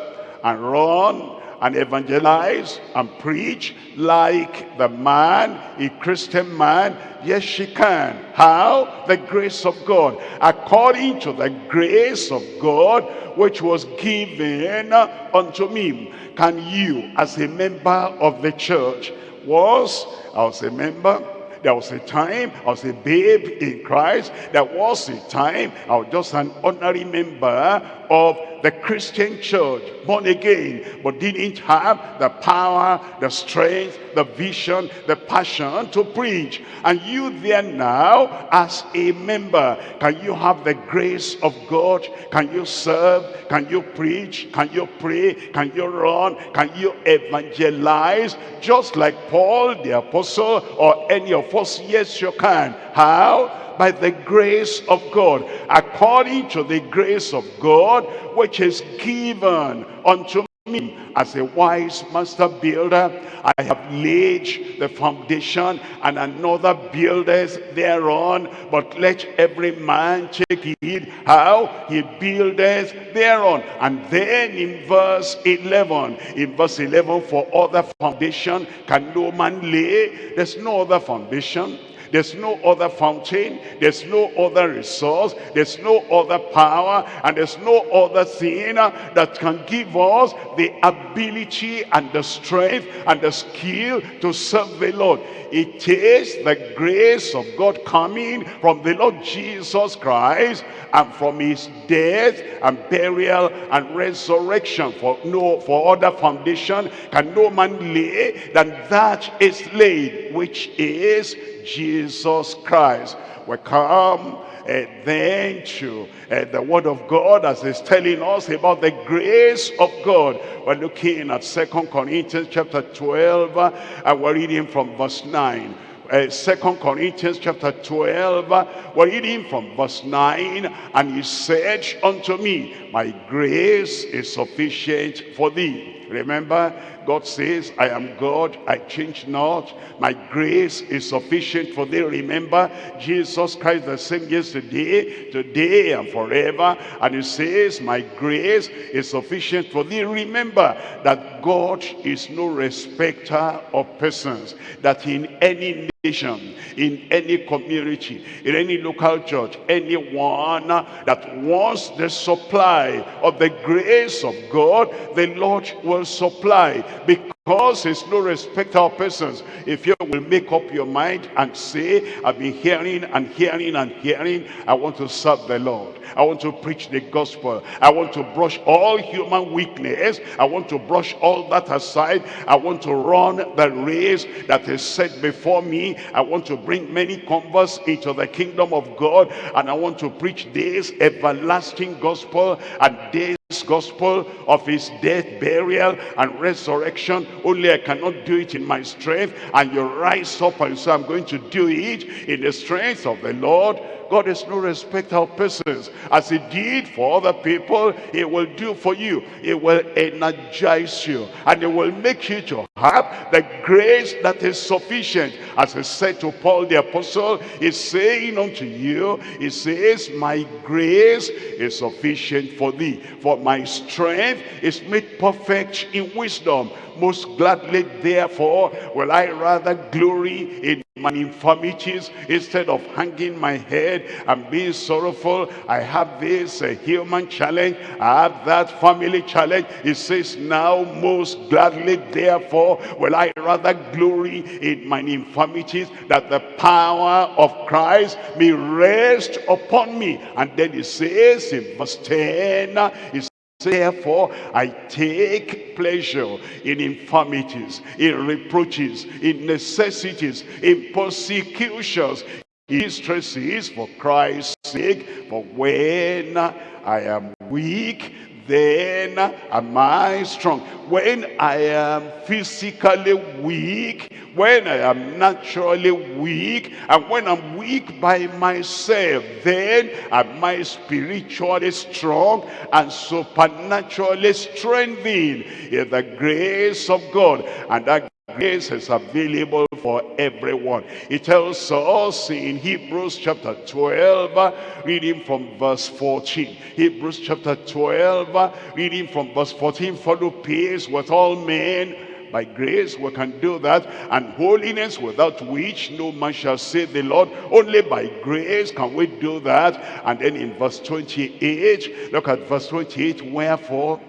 and run and evangelize and preach like the man, a Christian man? Yes, she can. How? The grace of God. According to the grace of God, which was given unto me. Can you, as a member of the church, was, I was a member, there was a time I was a babe in Christ. There was a time I was just an ordinary member of the Christian church, born again, but didn't have the power, the strength, the vision, the passion to preach. And you there now, as a member, can you have the grace of God? Can you serve? Can you preach? Can you pray? Can you run? Can you evangelize? Just like Paul the apostle or any of us? Yes, you can. How? By the grace of God, according to the grace of God, which is given unto me as a wise master builder. I have laid the foundation and another builders thereon but let every man take heed how he buildeth thereon. And then in verse 11 in verse 11 for other foundation can no man lay. There's no other foundation there's no other fountain. There's no other resource. There's no other power. And there's no other thing that can give us the ability and the strength and the skill to serve the Lord. It is the grace of God coming from the Lord Jesus Christ and from his death and burial and resurrection. For no for other foundation can no man lay than that is laid, which is Jesus Christ. We come uh, then to uh, the word of God as it's telling us about the grace of God. We're looking at Second Corinthians chapter 12 uh, and we're reading from verse 9. Uh, Second Corinthians chapter 12, uh, we're reading from verse 9, and he said unto me, My grace is sufficient for thee. Remember, God says, I am God, I change not. My grace is sufficient for thee. Remember, Jesus Christ the same yesterday, today, and forever. And he says, my grace is sufficient for thee. Remember that God is no respecter of persons. That in any nation, in any community, in any local church, anyone that wants the supply of the grace of God, the Lord will supply because it's no respect of persons. If you will make up your mind and say, I've been hearing and hearing and hearing, I want to serve the Lord. I want to preach the gospel. I want to brush all human weakness. I want to brush all that aside. I want to run the race that is set before me. I want to bring many converts into the kingdom of God. And I want to preach this everlasting gospel and this gospel of his death, burial, and resurrection. Only I cannot do it in my strength. And you rise up and say, I'm going to do it in the strength of the Lord God is no respecter of persons. As he did for other people, he will do for you. He will energize you. And he will make you to have the grace that is sufficient. As he said to Paul the apostle, he's saying unto you, he says, my grace is sufficient for thee. For my strength is made perfect in wisdom. Most gladly, therefore, will I rather glory in my infirmities instead of hanging my head and being sorrowful. I have this uh, human challenge. I have that family challenge. It says, now most gladly, therefore, will I rather glory in my infirmities that the power of Christ may rest upon me. And then it says in verse 10, it Therefore, I take pleasure in infirmities, in reproaches, in necessities, in persecutions, in distresses for Christ's sake. For when I am weak, then am I strong. When I am physically weak, when I am naturally weak, and when I'm weak by myself, then am I spiritually strong and supernaturally strengthened in the grace of God. And that grace is available for everyone. It tells us in Hebrews chapter 12, reading from verse 14. Hebrews chapter 12, reading from verse 14, follow peace with all men by grace we can do that and holiness without which no man shall see the lord only by grace can we do that and then in verse 28 look at verse 28 wherefore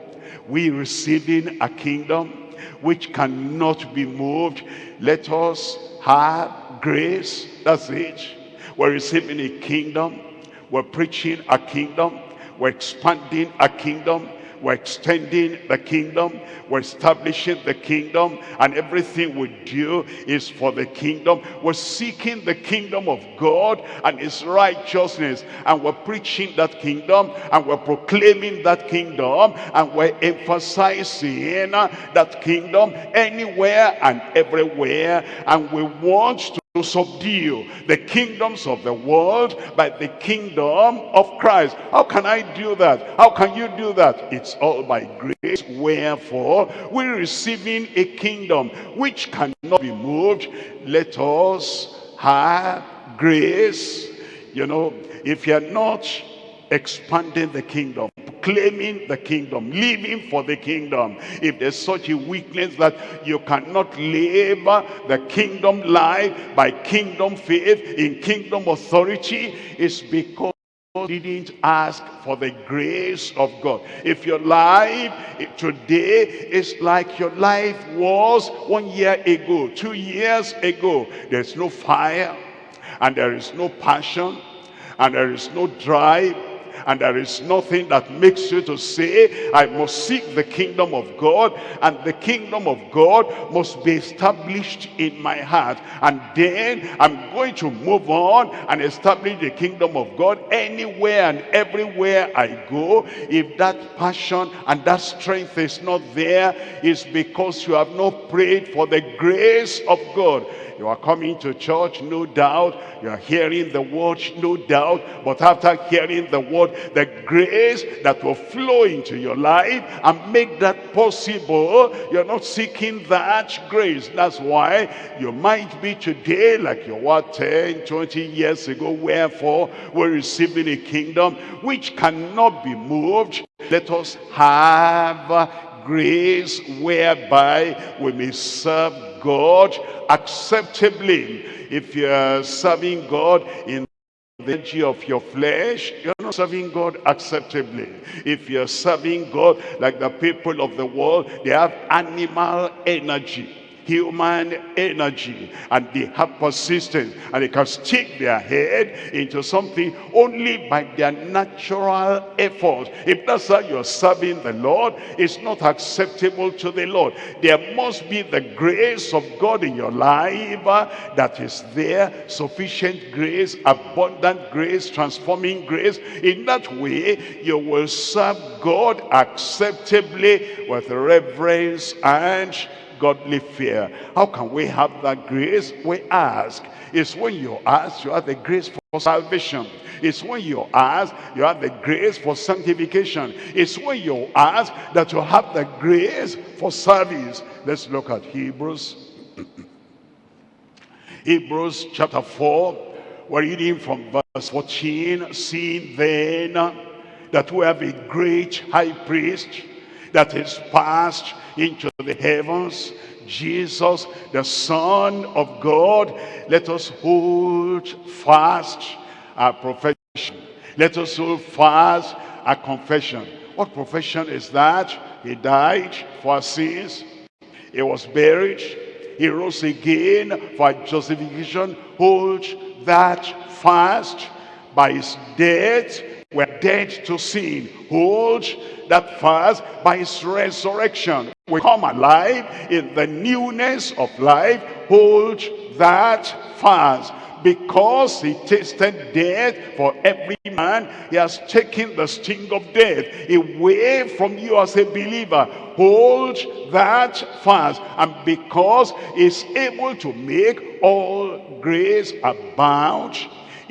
we receiving a kingdom which cannot be moved. Let us have grace. That's it. We're receiving a kingdom. We're preaching a kingdom. We're expanding a kingdom we're extending the kingdom. We're establishing the kingdom. And everything we do is for the kingdom. We're seeking the kingdom of God and his righteousness. And we're preaching that kingdom. And we're proclaiming that kingdom. And we're emphasizing that kingdom anywhere and everywhere. And we want to to subdue the kingdoms of the world by the kingdom of Christ. How can I do that? How can you do that? It's all by grace. Wherefore, we're receiving a kingdom which cannot be moved. Let us have grace. You know, if you're not expanding the kingdom, claiming the kingdom, living for the kingdom. If there's such a weakness that you cannot live the kingdom life by kingdom faith in kingdom authority, it's because you didn't ask for the grace of God. If your life today is like your life was one year ago, two years ago, there's no fire and there is no passion and there is no drive and there is nothing that makes you to say I must seek the kingdom of God and the kingdom of God must be established in my heart. And then I'm going to move on and establish the kingdom of God anywhere and everywhere I go. If that passion and that strength is not there it's because you have not prayed for the grace of God you are coming to church, no doubt. You are hearing the word, no doubt. But after hearing the word, the grace that will flow into your life and make that possible, you're not seeking that grace. That's why you might be today like you were 10, 20 years ago. Wherefore, we're receiving a kingdom which cannot be moved. Let us have grace whereby we may serve God acceptably. If you're serving God in the energy of your flesh, you're not serving God acceptably. If you're serving God like the people of the world, they have animal energy human energy and they have persistence and they can stick their head into something only by their natural effort if that's how you're serving the lord it's not acceptable to the lord. There must be the grace of god in your life that is there sufficient grace abundant grace transforming grace. In that way you will serve god acceptably with reverence and godly fear. How can we have that grace? We ask. It's when you ask, you have the grace for salvation. It's when you ask, you have the grace for sanctification. It's when you ask that you have the grace for service. Let's look at Hebrews. Hebrews chapter 4. We're reading from verse 14. Seeing then that we have a great high priest that is passed into the heavens. Jesus the son of god let us hold fast our profession. Let us hold fast our confession. What profession is that? He died for our sins. He was buried. He rose again for justification. Hold that fast. By his death we're dead to sin hold that fast by his resurrection we come alive in the newness of life hold that fast because he tasted death for every man, he has taken the sting of death away from you as a believer. Hold that fast. And because he's able to make all grace abound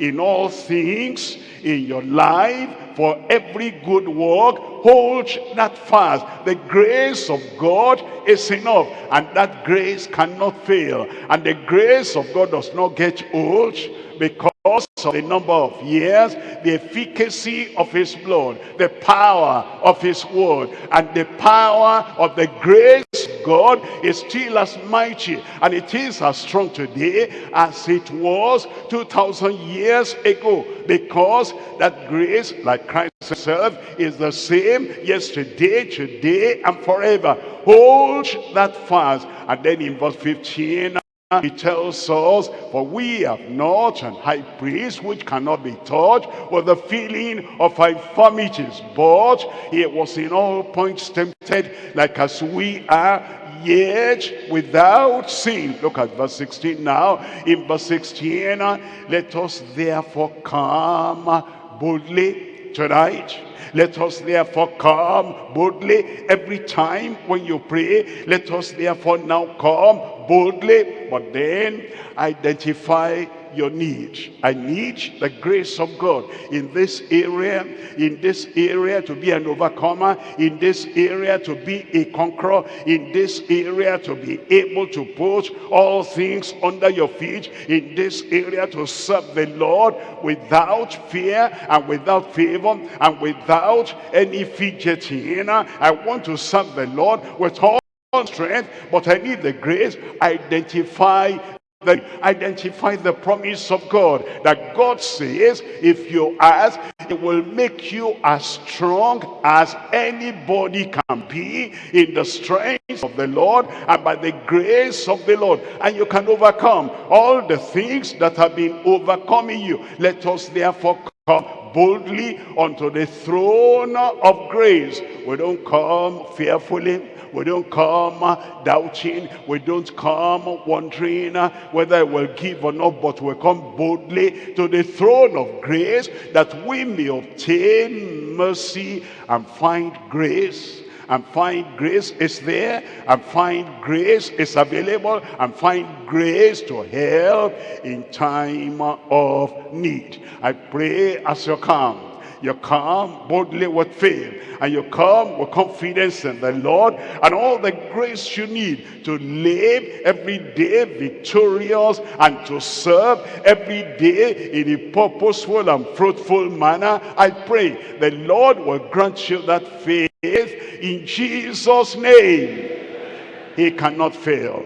in all things in your life for every good work hold that fast. The grace of god is enough and that grace cannot fail. And the grace of god does not get old because of the number of years, the efficacy of his blood, the power of his word, and the power of the grace God is still as mighty and it is as strong today as it was 2,000 years ago because that grace, like Christ himself, is the same yesterday, today, and forever. Hold that fast. And then in verse 15, he tells us, for we have not an high priest which cannot be touched with the feeling of infirmities, but he was in all points tempted like as we are, yet without sin. Look at verse 16 now. In verse 16, let us therefore come boldly tonight let us therefore come boldly every time when you pray. Let us therefore now come boldly. But then identify your need. I need the grace of God in this area, in this area to be an overcomer, in this area to be a conqueror, in this area to be able to put all things under your feet, in this area to serve the Lord without fear and without favor and without any fidgeting. I want to serve the Lord with all strength, but I need the grace. Identify that identify the promise of God that God says if you ask it will make you as strong as anybody can be in the strength of the Lord and by the grace of the Lord. And you can overcome all the things that have been overcoming you. Let us therefore come boldly unto the throne of grace. We don't come fearfully. We don't come uh, doubting. We don't come wondering uh, whether I will give or not, but we come boldly to the throne of grace that we may obtain mercy and find grace and find grace is there and find grace is available and find grace to help in time of need. I pray as you come you come boldly with faith. And you come with confidence in the Lord. And all the grace you need to live every day victorious. And to serve every day in a purposeful and fruitful manner. I pray the Lord will grant you that faith in Jesus' name. He cannot fail.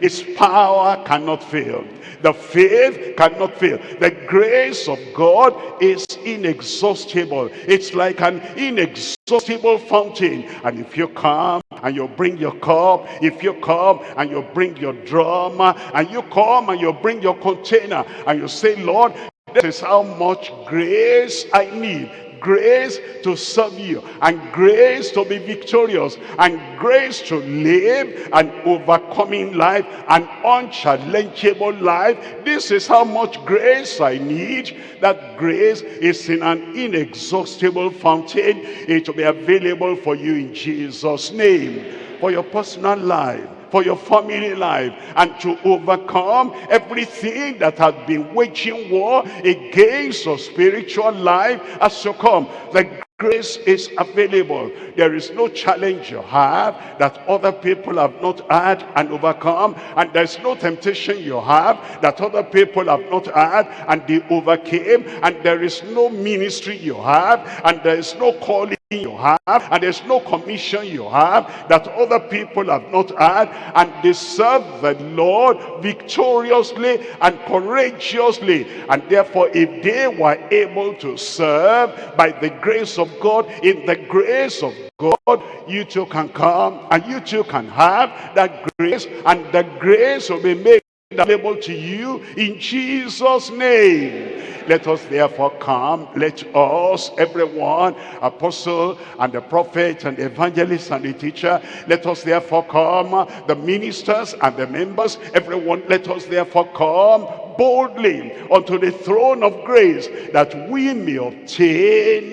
His power cannot fail. The faith cannot fail. The grace of God is inexhaustible. It's like an inexhaustible fountain. And if you come and you bring your cup, if you come and you bring your drum, and you come and you bring your container, and you say, Lord, this is how much grace I need grace to serve you and grace to be victorious and grace to live an overcoming life an unchallengeable life. This is how much grace i need. That grace is in an inexhaustible fountain. It will be available for you in jesus name. For your personal life for your family life and to overcome everything that has been waging war against your spiritual life as you come. The grace is available. There is no challenge you have that other people have not had and overcome. And there's no temptation you have that other people have not had and they overcame. And there is no ministry you have and there is no calling you have and there's no commission you have that other people have not had and they serve the Lord victoriously and courageously. And therefore if they were able to serve by the grace of God in the grace of God you too can come and you too can have that grace and the grace will be made available to you in Jesus name let us therefore come. Let us, everyone, apostle and the prophet and the evangelist and the teacher, let us therefore come. The ministers and the members, everyone, let us therefore come boldly unto the throne of grace that we may obtain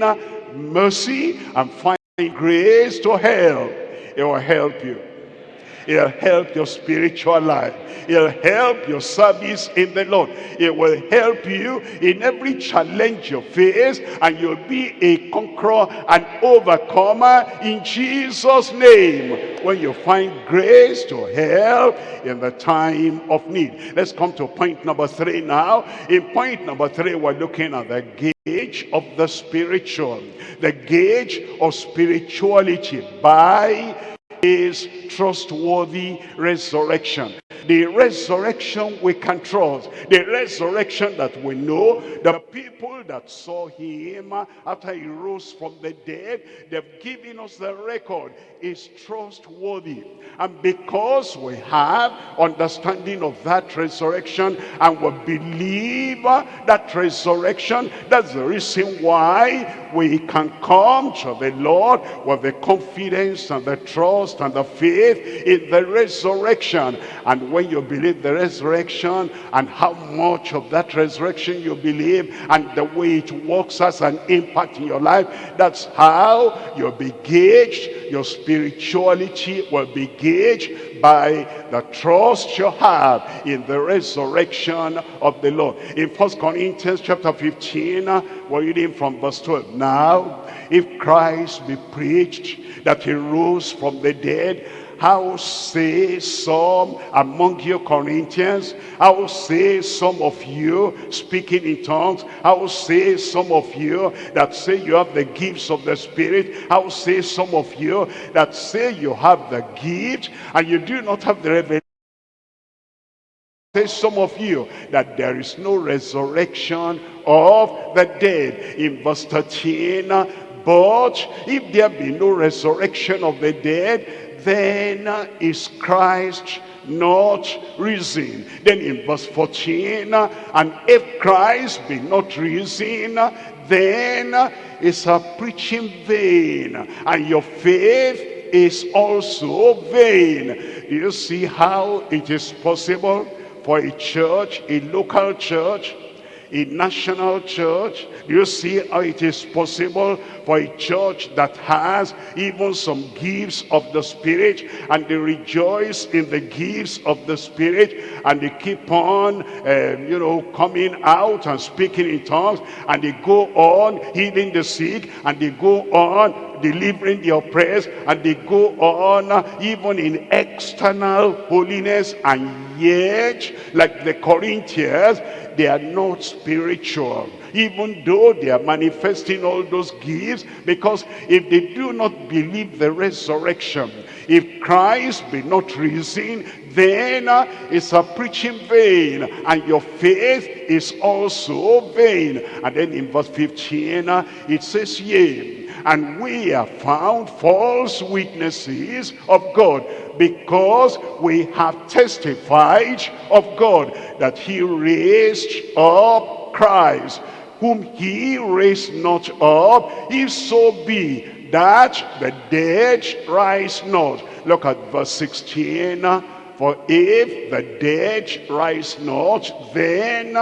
mercy and find grace to help. It will help you. It'll help your spiritual life. It'll help your service in the Lord. It will help you in every challenge you face and you'll be a conqueror and overcomer in Jesus' name when you find grace to help in the time of need. Let's come to point number three now. In point number three, we're looking at the gauge of the spiritual. The gauge of spirituality by is trustworthy resurrection. The resurrection we can trust. The resurrection that we know. The people that saw him after he rose from the dead, they've given us the record. Is trustworthy. And because we have understanding of that resurrection and we believe that resurrection, that's the reason why we can come to the Lord with the confidence and the trust and the faith in the resurrection. And when you believe the resurrection and how much of that resurrection you believe and the way it works as an impact in your life, that's how you'll be gauged, your spirituality will be gauged by the trust you have in the resurrection of the Lord. In First Corinthians chapter 15, uh, we're reading from verse 12. Now, if Christ be preached that he rose from the dead, how say some among you Corinthians? How say some of you speaking in tongues? How say some of you that say you have the gifts of the Spirit? How say some of you that say you have the gift and you do not have the revelation? Say some of you that there is no resurrection of the dead. In verse 13, but if there be no resurrection of the dead, then is Christ not risen. Then in verse 14, and if Christ be not risen, then is our preaching vain, and your faith is also vain. Do you see how it is possible for a church, a local church, a national church. You see how it is possible for a church that has even some gifts of the Spirit and they rejoice in the gifts of the Spirit and they keep on, um, you know, coming out and speaking in tongues and they go on healing the sick and they go on delivering the oppressed and they go on even in external holiness and yet like the Corinthians they are not spiritual even though they are manifesting all those gifts because if they do not believe the resurrection if Christ be not risen then it's a preaching vain and your faith is also vain. And then in verse 15 uh, it says yea and we are found false witnesses of God because we have testified of God that he raised up Christ. Whom he raised not up if so be that the dead rise not. Look at verse 16 for if the dead rise not then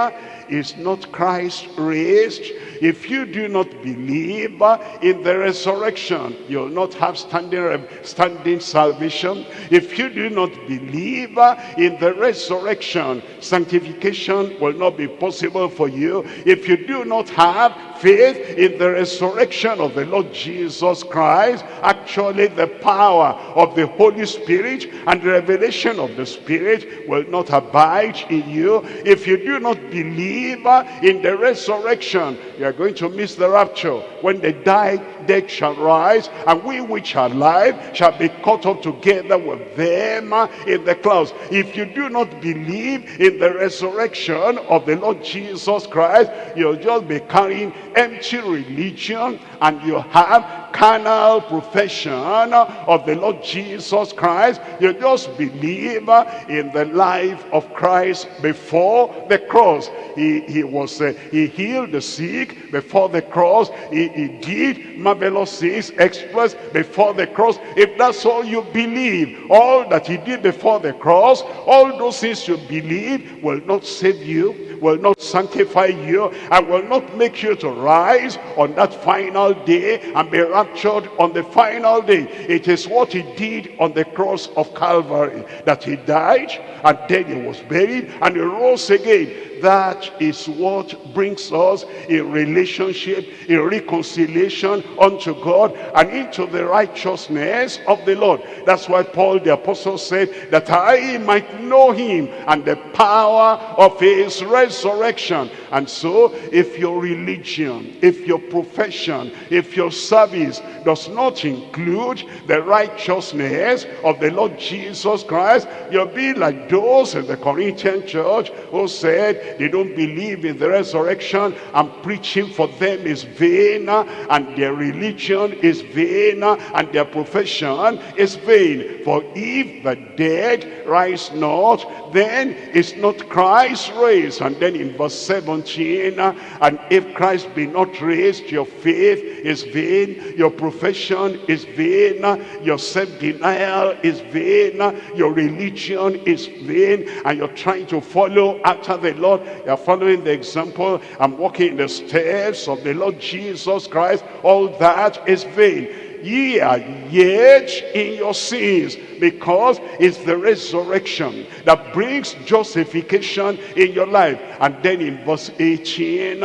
is not Christ raised if you do not believe in the resurrection, you'll not have standing, standing salvation. If you do not believe in the resurrection, sanctification will not be possible for you. If you do not have faith in the resurrection of the Lord Jesus Christ, actually the power of the Holy Spirit and the revelation of the Spirit will not abide in you. If you do not believe in the resurrection, you are going to miss the rapture. When the die, dead shall rise, and we which are alive shall be caught up together with them in the clouds. If you do not believe in the resurrection of the Lord Jesus Christ, you'll just be carrying empty religion, and you have carnal profession of the Lord Jesus Christ. You just believe in the life of Christ before the cross. He, he was uh, he healed the sick before the cross. He, he did marvelous things, exploits before the cross. If that's all you believe, all that he did before the cross, all those things you believe will not save you will not sanctify you and will not make you to rise on that final day and be raptured on the final day. It is what he did on the cross of Calvary that he died and then he was buried and he rose again that is what brings us a relationship, a reconciliation unto God and into the righteousness of the Lord. That's why Paul the apostle said that I might know him and the power of his resurrection. And so if your religion, if your profession, if your service does not include the righteousness of the Lord Jesus Christ, you'll be like those in the Corinthian church who said they don't believe in the resurrection. And preaching for them is vain and their religion is vain and their profession is vain. For if the dead rise not then is not Christ raised. And then in verse 17 and if Christ be not raised your faith is vain your profession is vain your self-denial is vain your religion is vain and you're trying to follow after the Lord you are following the example I'm walking in the steps of the Lord Jesus Christ. All that is vain. Ye are yet in your sins because it's the resurrection that brings justification in your life. And then in verse 18,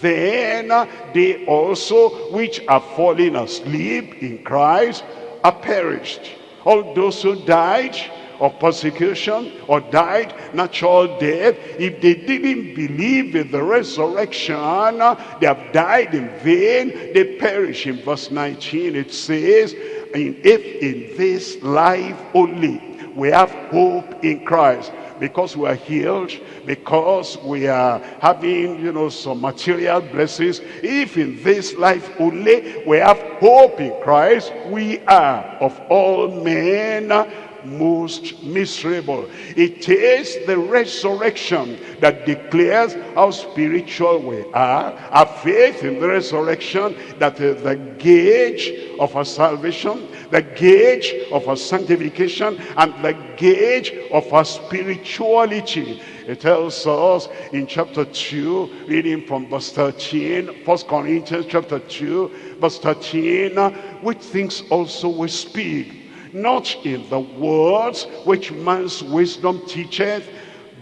then they also which are fallen asleep in Christ are perished. All those who died of persecution or died natural death, if they didn't believe in the resurrection, they have died in vain, they perish. In verse 19 it says, if in this life only we have hope in Christ, because we are healed, because we are having, you know, some material blessings. If in this life only we have hope in Christ, we are of all men most miserable. It is the resurrection that declares how spiritual we are. Our faith in the resurrection that is the gauge of our salvation, the gauge of our sanctification, and the gauge of our spirituality. It tells us in chapter 2, reading from verse 13, 1 Corinthians chapter 2, verse 13, which things also we speak not in the words which man's wisdom teacheth,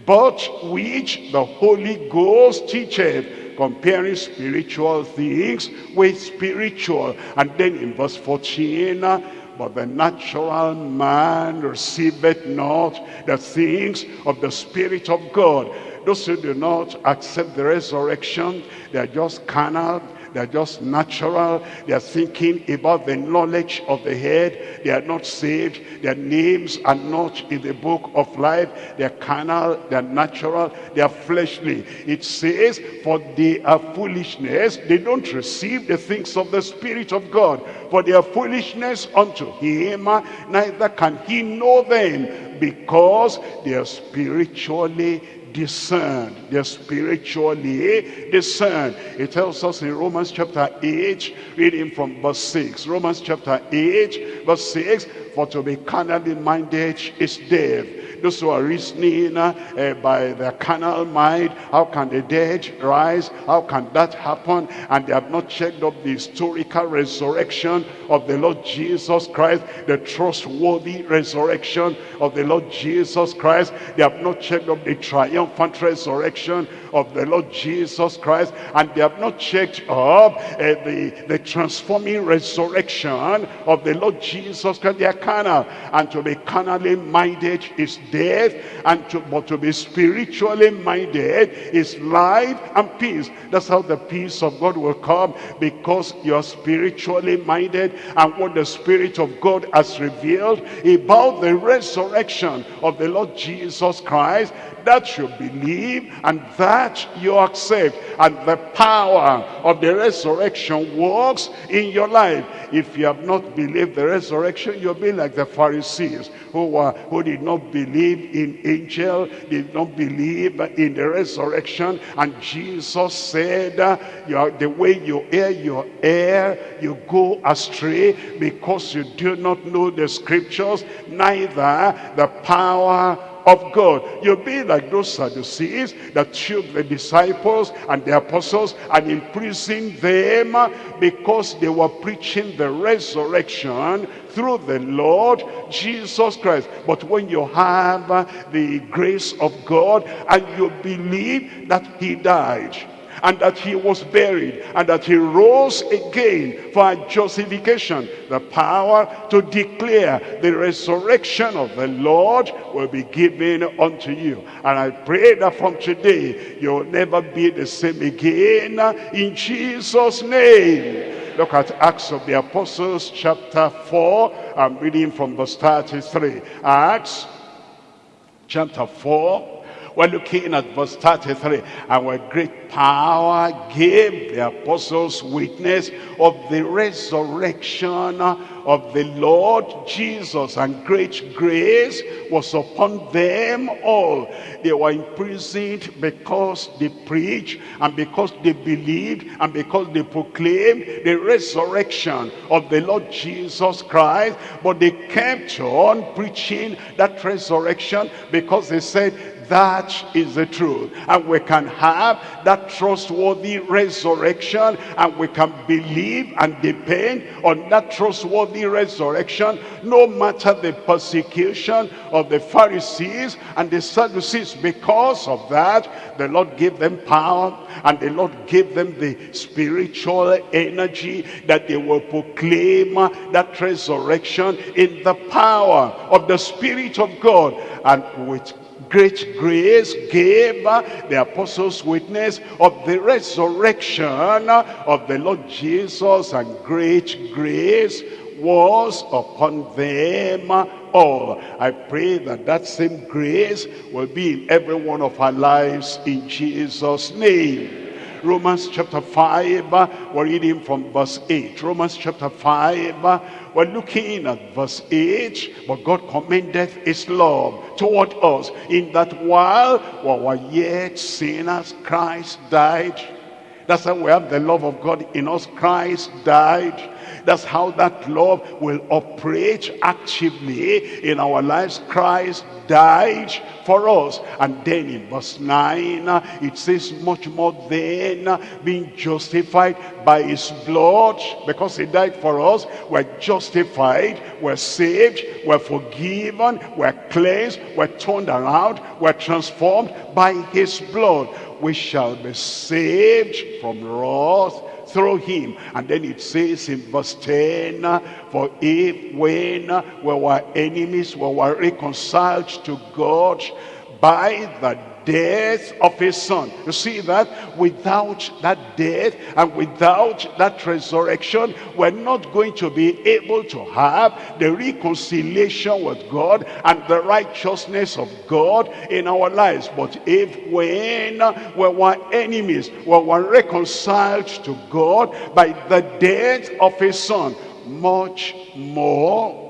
but which the Holy Ghost teacheth, comparing spiritual things with spiritual. And then in verse 14, uh, but the natural man receiveth not the things of the Spirit of God. Those who do not accept the resurrection, they are just carnal, they're just natural. They are thinking about the knowledge of the head. They are not saved. Their names are not in the book of life. They're carnal. They're natural. They are fleshly. It says, for they are foolishness. They don't receive the things of the Spirit of God. For they are foolishness unto him. Neither can he know them because they are spiritually discerned. They're spiritually discerned. It tells us in Romans chapter 8, reading from verse 6. Romans chapter 8, verse 6, For to be carnally minded is death those who are reasoning uh, by their carnal mind, how can the dead rise? How can that happen? And they have not checked up the historical resurrection of the Lord Jesus Christ, the trustworthy resurrection of the Lord Jesus Christ. They have not checked up the triumphant resurrection of the Lord Jesus Christ. And they have not checked up uh, the, the transforming resurrection of the Lord Jesus Christ. They are carnal. And to be carnally minded is death and to, but to be spiritually minded is life and peace that's how the peace of God will come because you're spiritually minded and what the spirit of God has revealed about the resurrection of the Lord Jesus Christ that should believe and that you accept. And the power of the resurrection works in your life. If you have not believed the resurrection, you'll be like the Pharisees who, were, who did not believe in angel, did not believe in the resurrection. And Jesus said, uh, you are, the way you err, you err, you go astray because you do not know the scriptures, neither the power of God. You'll be like those Sadducees that took the disciples and the apostles and imprisoned them because they were preaching the resurrection through the Lord Jesus Christ. But when you have the grace of God and you believe that he died, and that he was buried and that he rose again for justification. The power to declare the resurrection of the Lord will be given unto you. And I pray that from today you'll never be the same again in Jesus' name. Look at Acts of the Apostles chapter 4. I'm reading from verse 33. Acts chapter 4 we're looking at verse 33. And with great power gave the apostles witness of the resurrection of the Lord Jesus. And great grace was upon them all. They were imprisoned because they preached and because they believed and because they proclaimed the resurrection of the Lord Jesus Christ. But they kept on preaching that resurrection because they said that is the truth. And we can have that trustworthy resurrection and we can believe and depend on that trustworthy resurrection no matter the persecution of the Pharisees and the Sadducees. Because of that, the Lord gave them power and the Lord gave them the spiritual energy that they will proclaim that resurrection in the power of the Spirit of God and with great grace gave uh, the apostles witness of the resurrection uh, of the Lord Jesus and great grace was upon them all. I pray that that same grace will be in every one of our lives in Jesus' name. Romans chapter 5, we're reading from verse 8. Romans chapter 5, we're looking at verse 8. But God commendeth his love toward us in that while we were yet sinners, Christ died. That's how we have the love of God in us. Christ died that's how that love will operate actively in our lives. Christ died for us. And then in verse 9, it says much more than being justified by his blood because he died for us. We're justified, we're saved, we're forgiven, we're cleansed, we're turned around, we're transformed by his blood. We shall be saved from wrath through him. And then it says in verse 10, For if when we were enemies, we were reconciled to God by the death of his son. You see that? Without that death and without that resurrection, we're not going to be able to have the reconciliation with God and the righteousness of God in our lives. But if when we were enemies, we were reconciled to God by the death of his son, much more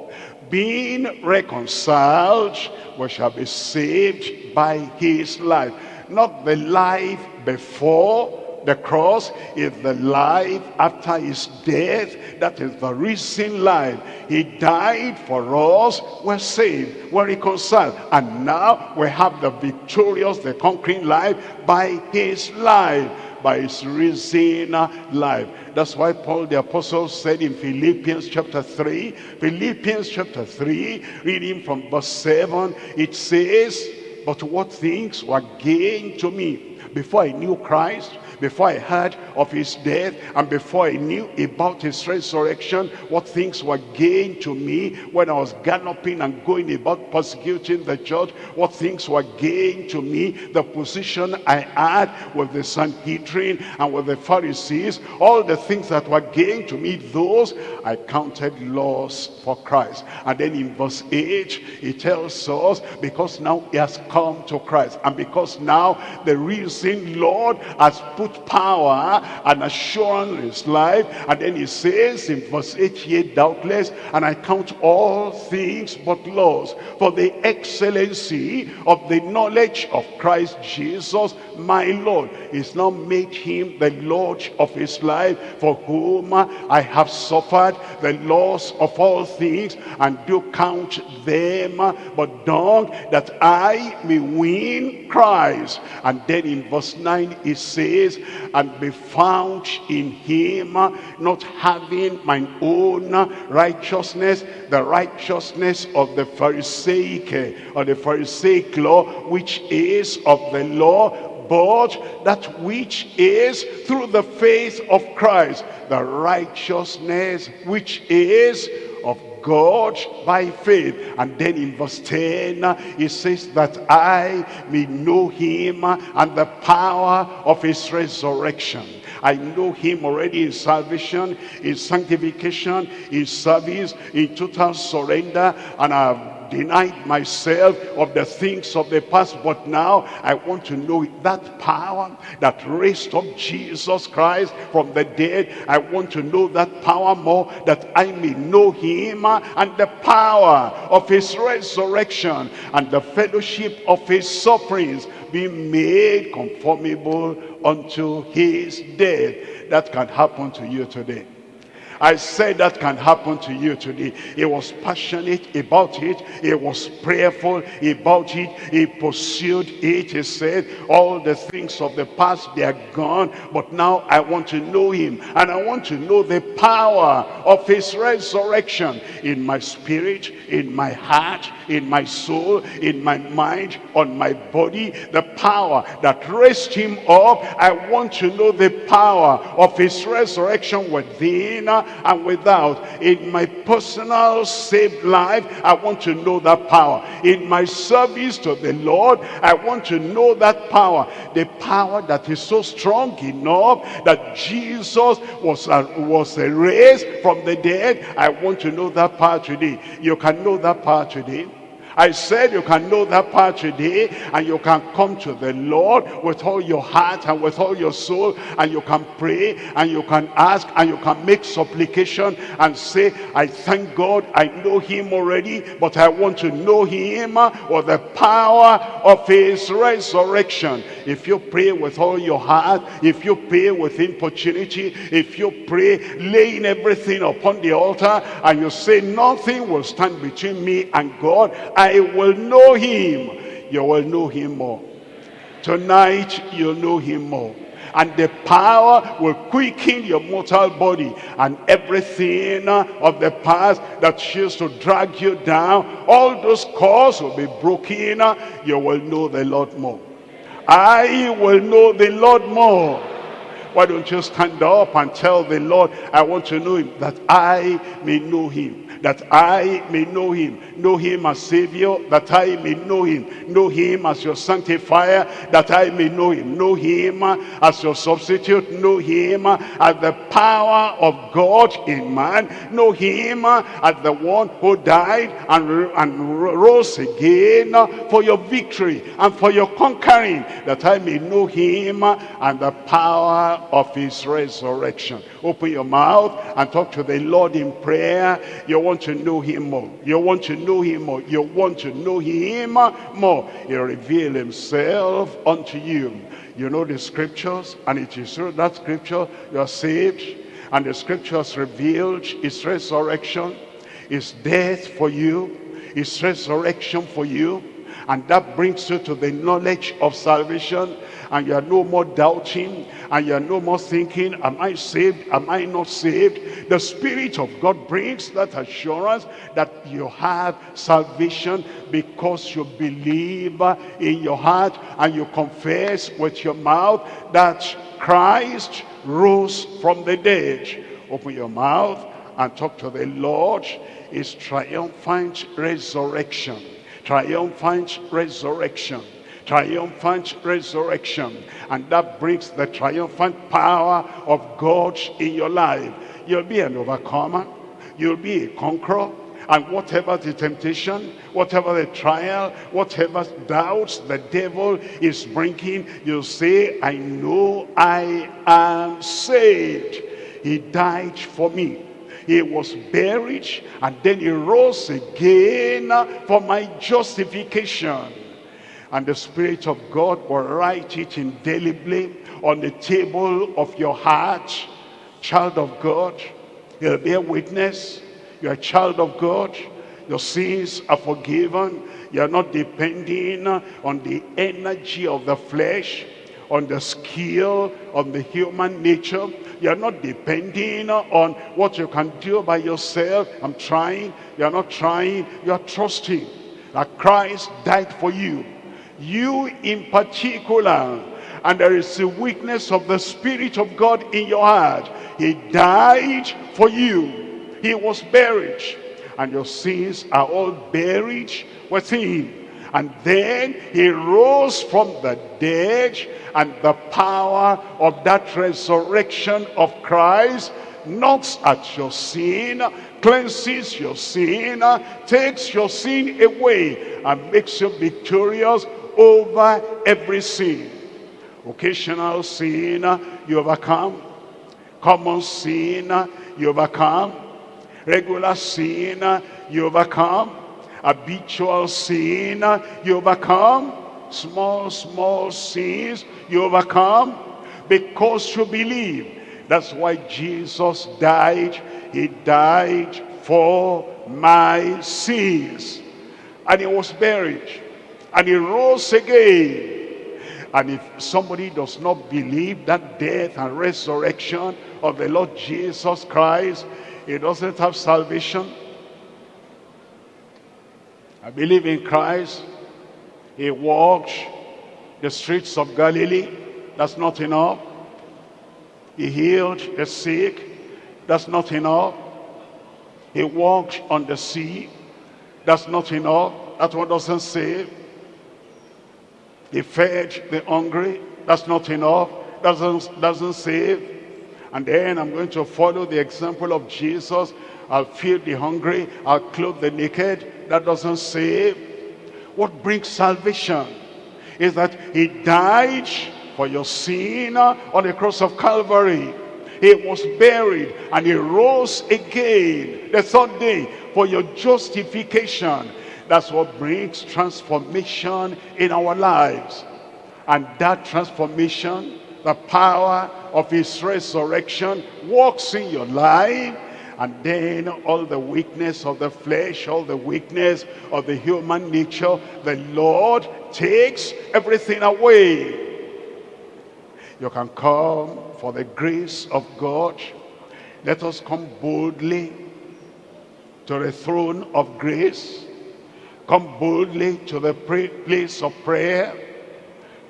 being reconciled, we shall be saved by his life. Not the life before the cross is the life after his death. That is the risen life. He died for us. We're saved. We're reconciled. And now we have the victorious, the conquering life by his life by his risen uh, life. That's why Paul the apostle said in Philippians chapter 3, Philippians chapter 3, reading from verse 7, it says, But what things were gained to me before I knew Christ, before I heard of his death, and before I knew about his resurrection, what things were gained to me when I was galloping and going about persecuting the church, what things were gained to me, the position I had with the Sanhedrin and with the Pharisees, all the things that were gained to me, those I counted loss for Christ. And then in verse 8, he tells us, because now he has come to Christ, and because now the risen Lord has put power and assurance in his life, and then he says in verse 8, yea, doubtless, and I count all things but loss for the excellency of the knowledge of Christ Jesus, my Lord. Is now made him the Lord of his life, for whom I have suffered the loss of all things, and do count them but dung, that I may win Christ. And then in verse 9 it says, and be found in him, not having mine own righteousness, the righteousness of the Pharisaic, or the Pharisaic law, which is of the law, but that which is through the faith of Christ, the righteousness which is God by faith. And then in verse 10, it says that I may know him and the power of his resurrection. I know him already in salvation, in sanctification, in service, in total surrender, and Denied myself of the things of the past, but now I want to know that power that raised up Jesus Christ from the dead. I want to know that power more that I may know him and the power of his resurrection and the fellowship of his sufferings be made conformable unto his death. That can happen to you today. I said that can happen to you today. He was passionate about it. He was prayerful about it. He pursued it. He said, all the things of the past, they are gone. But now I want to know him. And I want to know the power of his resurrection in my spirit, in my heart, in my soul, in my mind, on my body. The power that raised him up. I want to know the power of his resurrection within and without. In my personal saved life, I want to know that power. In my service to the Lord, I want to know that power. The power that is so strong enough that Jesus was, uh, was raised from the dead. I want to know that power today. You can know that power today. I said you can know that part today and you can come to the Lord with all your heart and with all your soul and you can pray and you can ask and you can make supplication and say, I thank God I know him already, but I want to know him or the power of his resurrection. If you pray with all your heart, if you pray with importunity, if you pray laying everything upon the altar and you say nothing will stand between me and God, will know him. You will know him more. Tonight, you'll know him more. And the power will quicken your mortal body. And everything uh, of the past that used to drag you down, all those cords will be broken. Uh, you will know the Lord more. I will know the Lord more. Why don't you stand up and tell the Lord, I want to know him, that I may know him that I may know him. Know him as Savior, that I may know him. Know him as your sanctifier, that I may know him. Know him as your substitute. Know him as the power of God in man. Know him as the one who died and, and rose again for your victory and for your conquering, that I may know him and the power of his resurrection. Open your mouth and talk to the Lord in prayer. You want to know him more. You want to know him more. You want to know him more. He'll reveal himself unto you. You know the scriptures and it is through that scripture you are saved. And the scriptures revealed his resurrection, his death for you, his resurrection for you, and that brings you to the knowledge of salvation. And you are no more doubting. And you are no more thinking am I saved? Am I not saved? The Spirit of God brings that assurance that you have salvation because you believe in your heart and you confess with your mouth that Christ rose from the dead. Open your mouth and talk to the Lord. Is triumphant resurrection. Triumphant resurrection. Triumphant resurrection. And that brings the triumphant power of God in your life. You'll be an overcomer. You'll be a conqueror. And whatever the temptation, whatever the trial, whatever doubts the devil is bringing, you'll say, I know I am saved. He died for me he was buried and then he rose again for my justification. And the Spirit of God will write it indelibly on the table of your heart. Child of God he'll bear witness. You're a child of God. Your sins are forgiven. You're not depending on the energy of the flesh on the skill of the human nature you're not depending on what you can do by yourself. I'm trying. You're not trying. You're trusting that Christ died for you. You in particular. And there is a weakness of the Spirit of God in your heart. He died for you. He was buried. And your sins are all buried with him and then he rose from the dead and the power of that resurrection of Christ knocks at your sin, cleanses your sin, takes your sin away and makes you victorious over every sin. Occasional sin, you overcome. Common sin, you overcome. Regular sin, you overcome habitual sin, you overcome. Small, small sins, you overcome because you believe. That's why Jesus died. He died for my sins. And he was buried. And he rose again. And if somebody does not believe that death and resurrection of the Lord Jesus Christ, he doesn't have salvation I believe in Christ. He walked the streets of Galilee. That's not enough. He healed the sick. That's not enough. He walked on the sea. That's not enough. That one doesn't save. He fed the hungry. That's not enough. Doesn't, doesn't save. And then I'm going to follow the example of Jesus. I'll feed the hungry. I'll clothe the naked that doesn't save. What brings salvation is that he died for your sin on the cross of Calvary. He was buried and he rose again the third day for your justification. That's what brings transformation in our lives. And that transformation, the power of his resurrection works in your life and then all the weakness of the flesh, all the weakness of the human nature, the Lord takes everything away. You can come for the grace of God. Let us come boldly to the throne of grace. Come boldly to the place of prayer.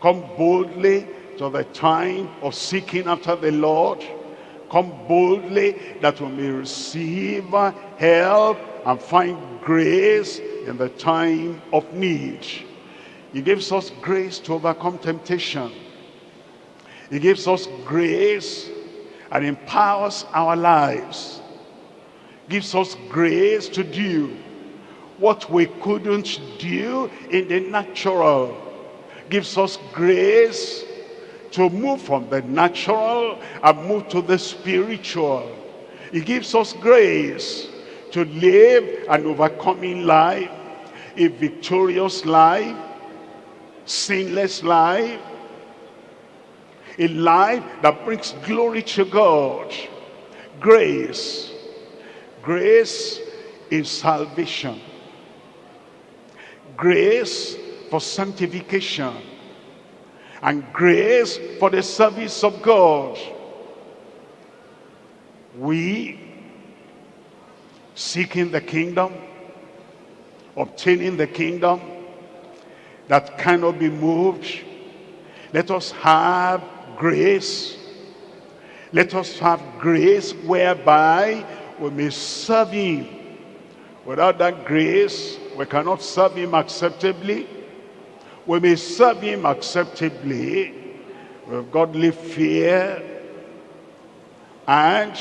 Come boldly to the time of seeking after the Lord come boldly that we may receive help and find grace in the time of need. He gives us grace to overcome temptation. He gives us grace and empowers our lives. Gives us grace to do what we couldn't do in the natural. Gives us grace to move from the natural and move to the spiritual. He gives us grace to live an overcoming life, a victorious life, sinless life, a life that brings glory to God. Grace. Grace is salvation. Grace for sanctification and grace for the service of God. We seeking the kingdom, obtaining the kingdom that cannot be moved. Let us have grace. Let us have grace whereby we may serve him. Without that grace, we cannot serve him acceptably. We may serve him acceptably with godly fear and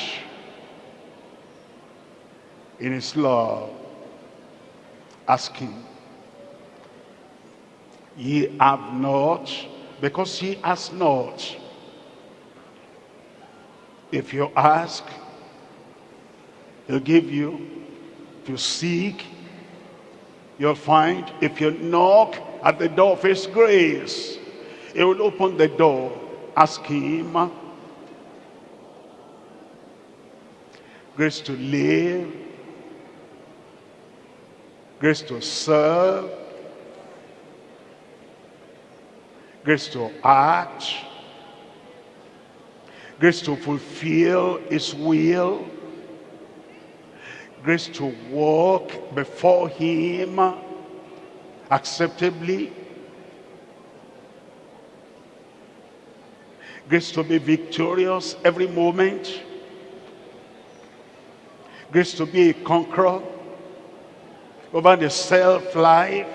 in his love. Ask him. Ye have not, because he ask not. If you ask, he'll give you. If you seek, you'll find. If you knock at the door of his grace, he will open the door. Ask him. Grace to live. Grace to serve. Grace to act. Grace to fulfill his will. Grace to walk before him acceptably. Grace to be victorious every moment. Grace to be a conqueror over the self-life.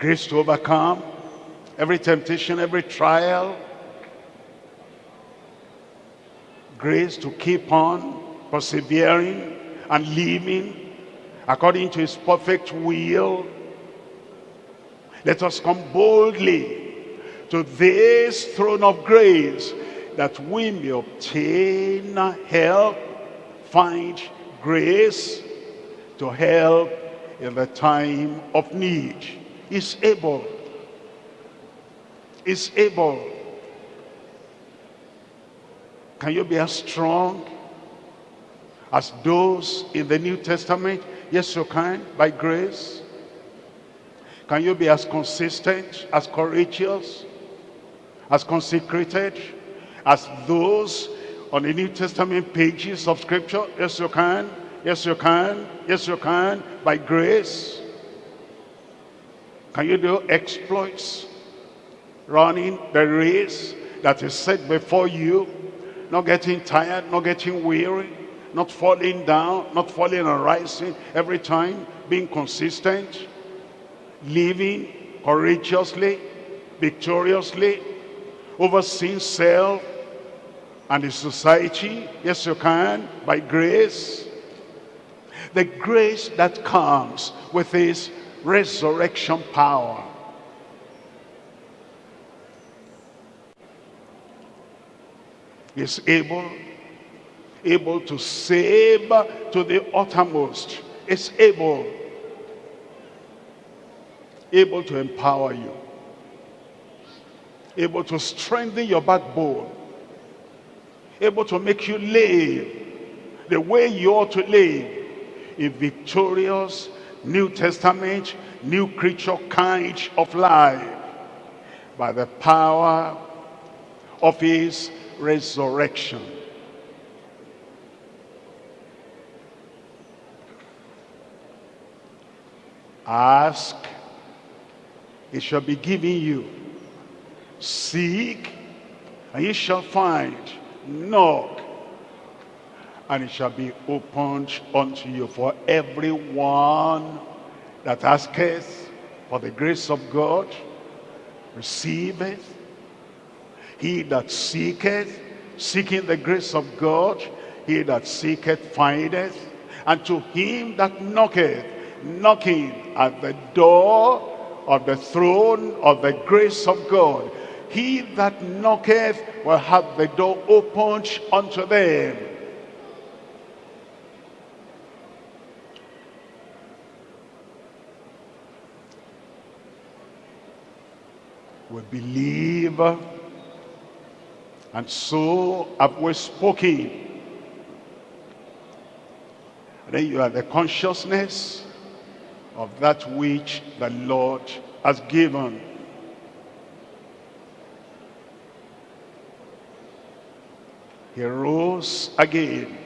Grace to overcome every temptation, every trial. Grace to keep on persevering and living according to his perfect will. Let us come boldly to this throne of grace that we may obtain help, find grace to help in the time of need. Is able. Is able. Can you be as strong as those in the New Testament? Yes, you can, by grace. Can you be as consistent, as courageous, as consecrated, as those on the New Testament pages of Scripture? Yes, you can. Yes, you can. Yes, you can. By grace. Can you do exploits? Running the race that is set before you. Not getting tired, not getting weary, not falling down, not falling and rising every time. Being consistent. Living courageously, victoriously, overseeing self and the society. Yes, you can, by grace. The grace that comes with his resurrection power. Is able, able to save to the uttermost. Is able, able to empower you. Able to strengthen your backbone, able to make you live the way you ought to live, a victorious New Testament, new creature kind of life by the power of his resurrection. Ask, it shall be given you. Seek, and ye shall find. Knock, and it shall be opened unto you for everyone that asketh for the grace of God, receiveth. He that seeketh, seeking the grace of God, he that seeketh findeth. And to him that knocketh, knocking at the door of the throne of the grace of God, he that knocketh will have the door opened unto them. We believe, and so have we spoken. then you are the consciousness of that which the Lord has given. He rose again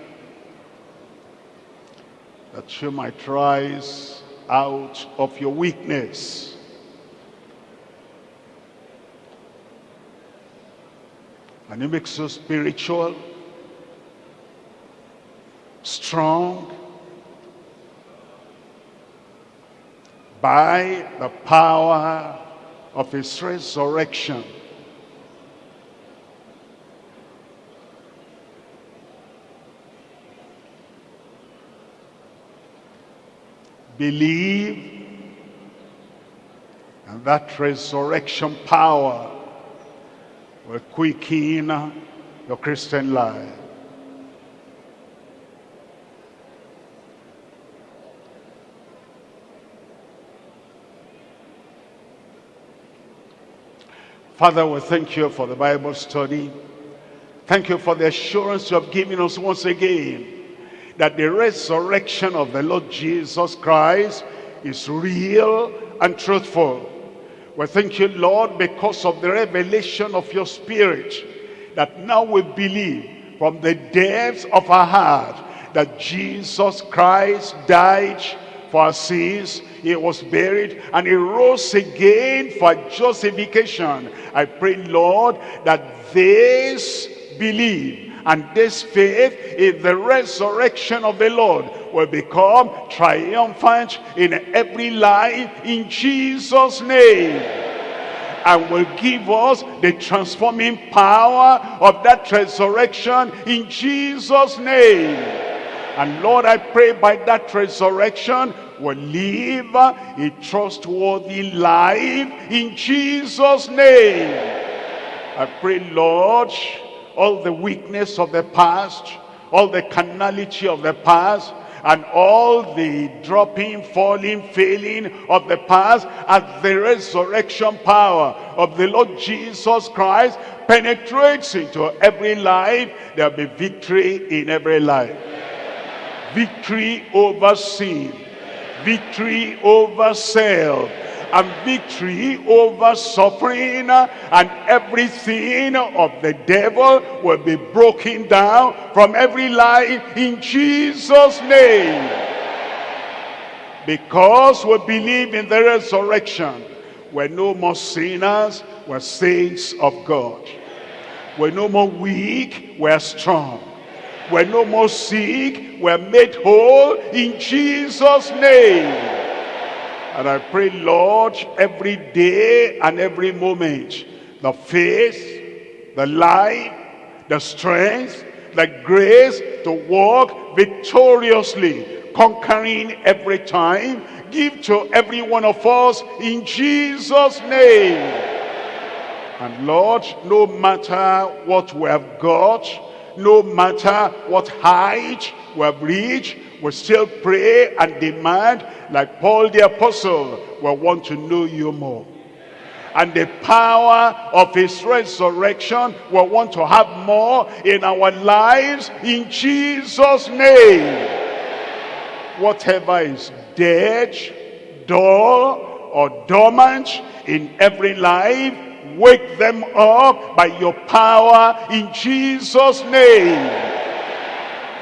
that you might rise out of your weakness. And he makes you spiritual, strong, by the power of his resurrection. Believe and that resurrection power will quicken your Christian life. Father, we thank you for the Bible study. Thank you for the assurance you have given us once again that the resurrection of the Lord Jesus Christ is real and truthful. We thank you, Lord, because of the revelation of your spirit, that now we believe from the depths of our heart that Jesus Christ died for our sins. He was buried and he rose again for justification. I pray, Lord, that this belief and this faith in the resurrection of the Lord will become triumphant in every life in Jesus' name and will give us the transforming power of that resurrection in Jesus' name. And Lord, I pray by that resurrection, will live a trustworthy life in Jesus' name. I pray, Lord, all the weakness of the past, all the carnality of the past, and all the dropping, falling, failing of the past as the resurrection power of the Lord Jesus Christ penetrates into every life, there'll be victory in every life. Victory over sin. Victory over self and victory over suffering and everything of the devil will be broken down from every life in Jesus name. Because we believe in the resurrection we're no more sinners we're saints of God. We're no more weak we're strong. We're no more sick we're made whole in Jesus name and I pray, Lord, every day and every moment, the faith, the life, the strength, the grace to walk victoriously, conquering every time, give to every one of us in Jesus' name. And Lord, no matter what we have got, no matter what height we have reached, we still pray and demand, like Paul the apostle, we want to know you more. And the power of his resurrection, we want to have more in our lives in Jesus' name. Whatever is dead, dull, or dormant in every life, wake them up by your power in Jesus' name.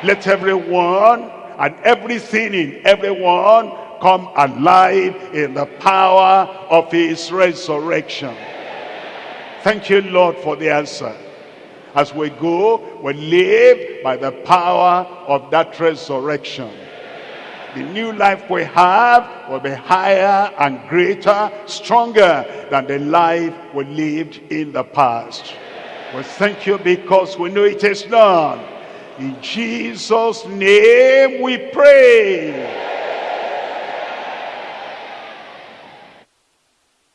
Let everyone and everything in everyone come alive in the power of his resurrection. Thank you, Lord, for the answer. As we go, we live by the power of that resurrection. The new life we have will be higher and greater, stronger than the life we lived in the past. We thank you because we know it is done. In Jesus' name we pray.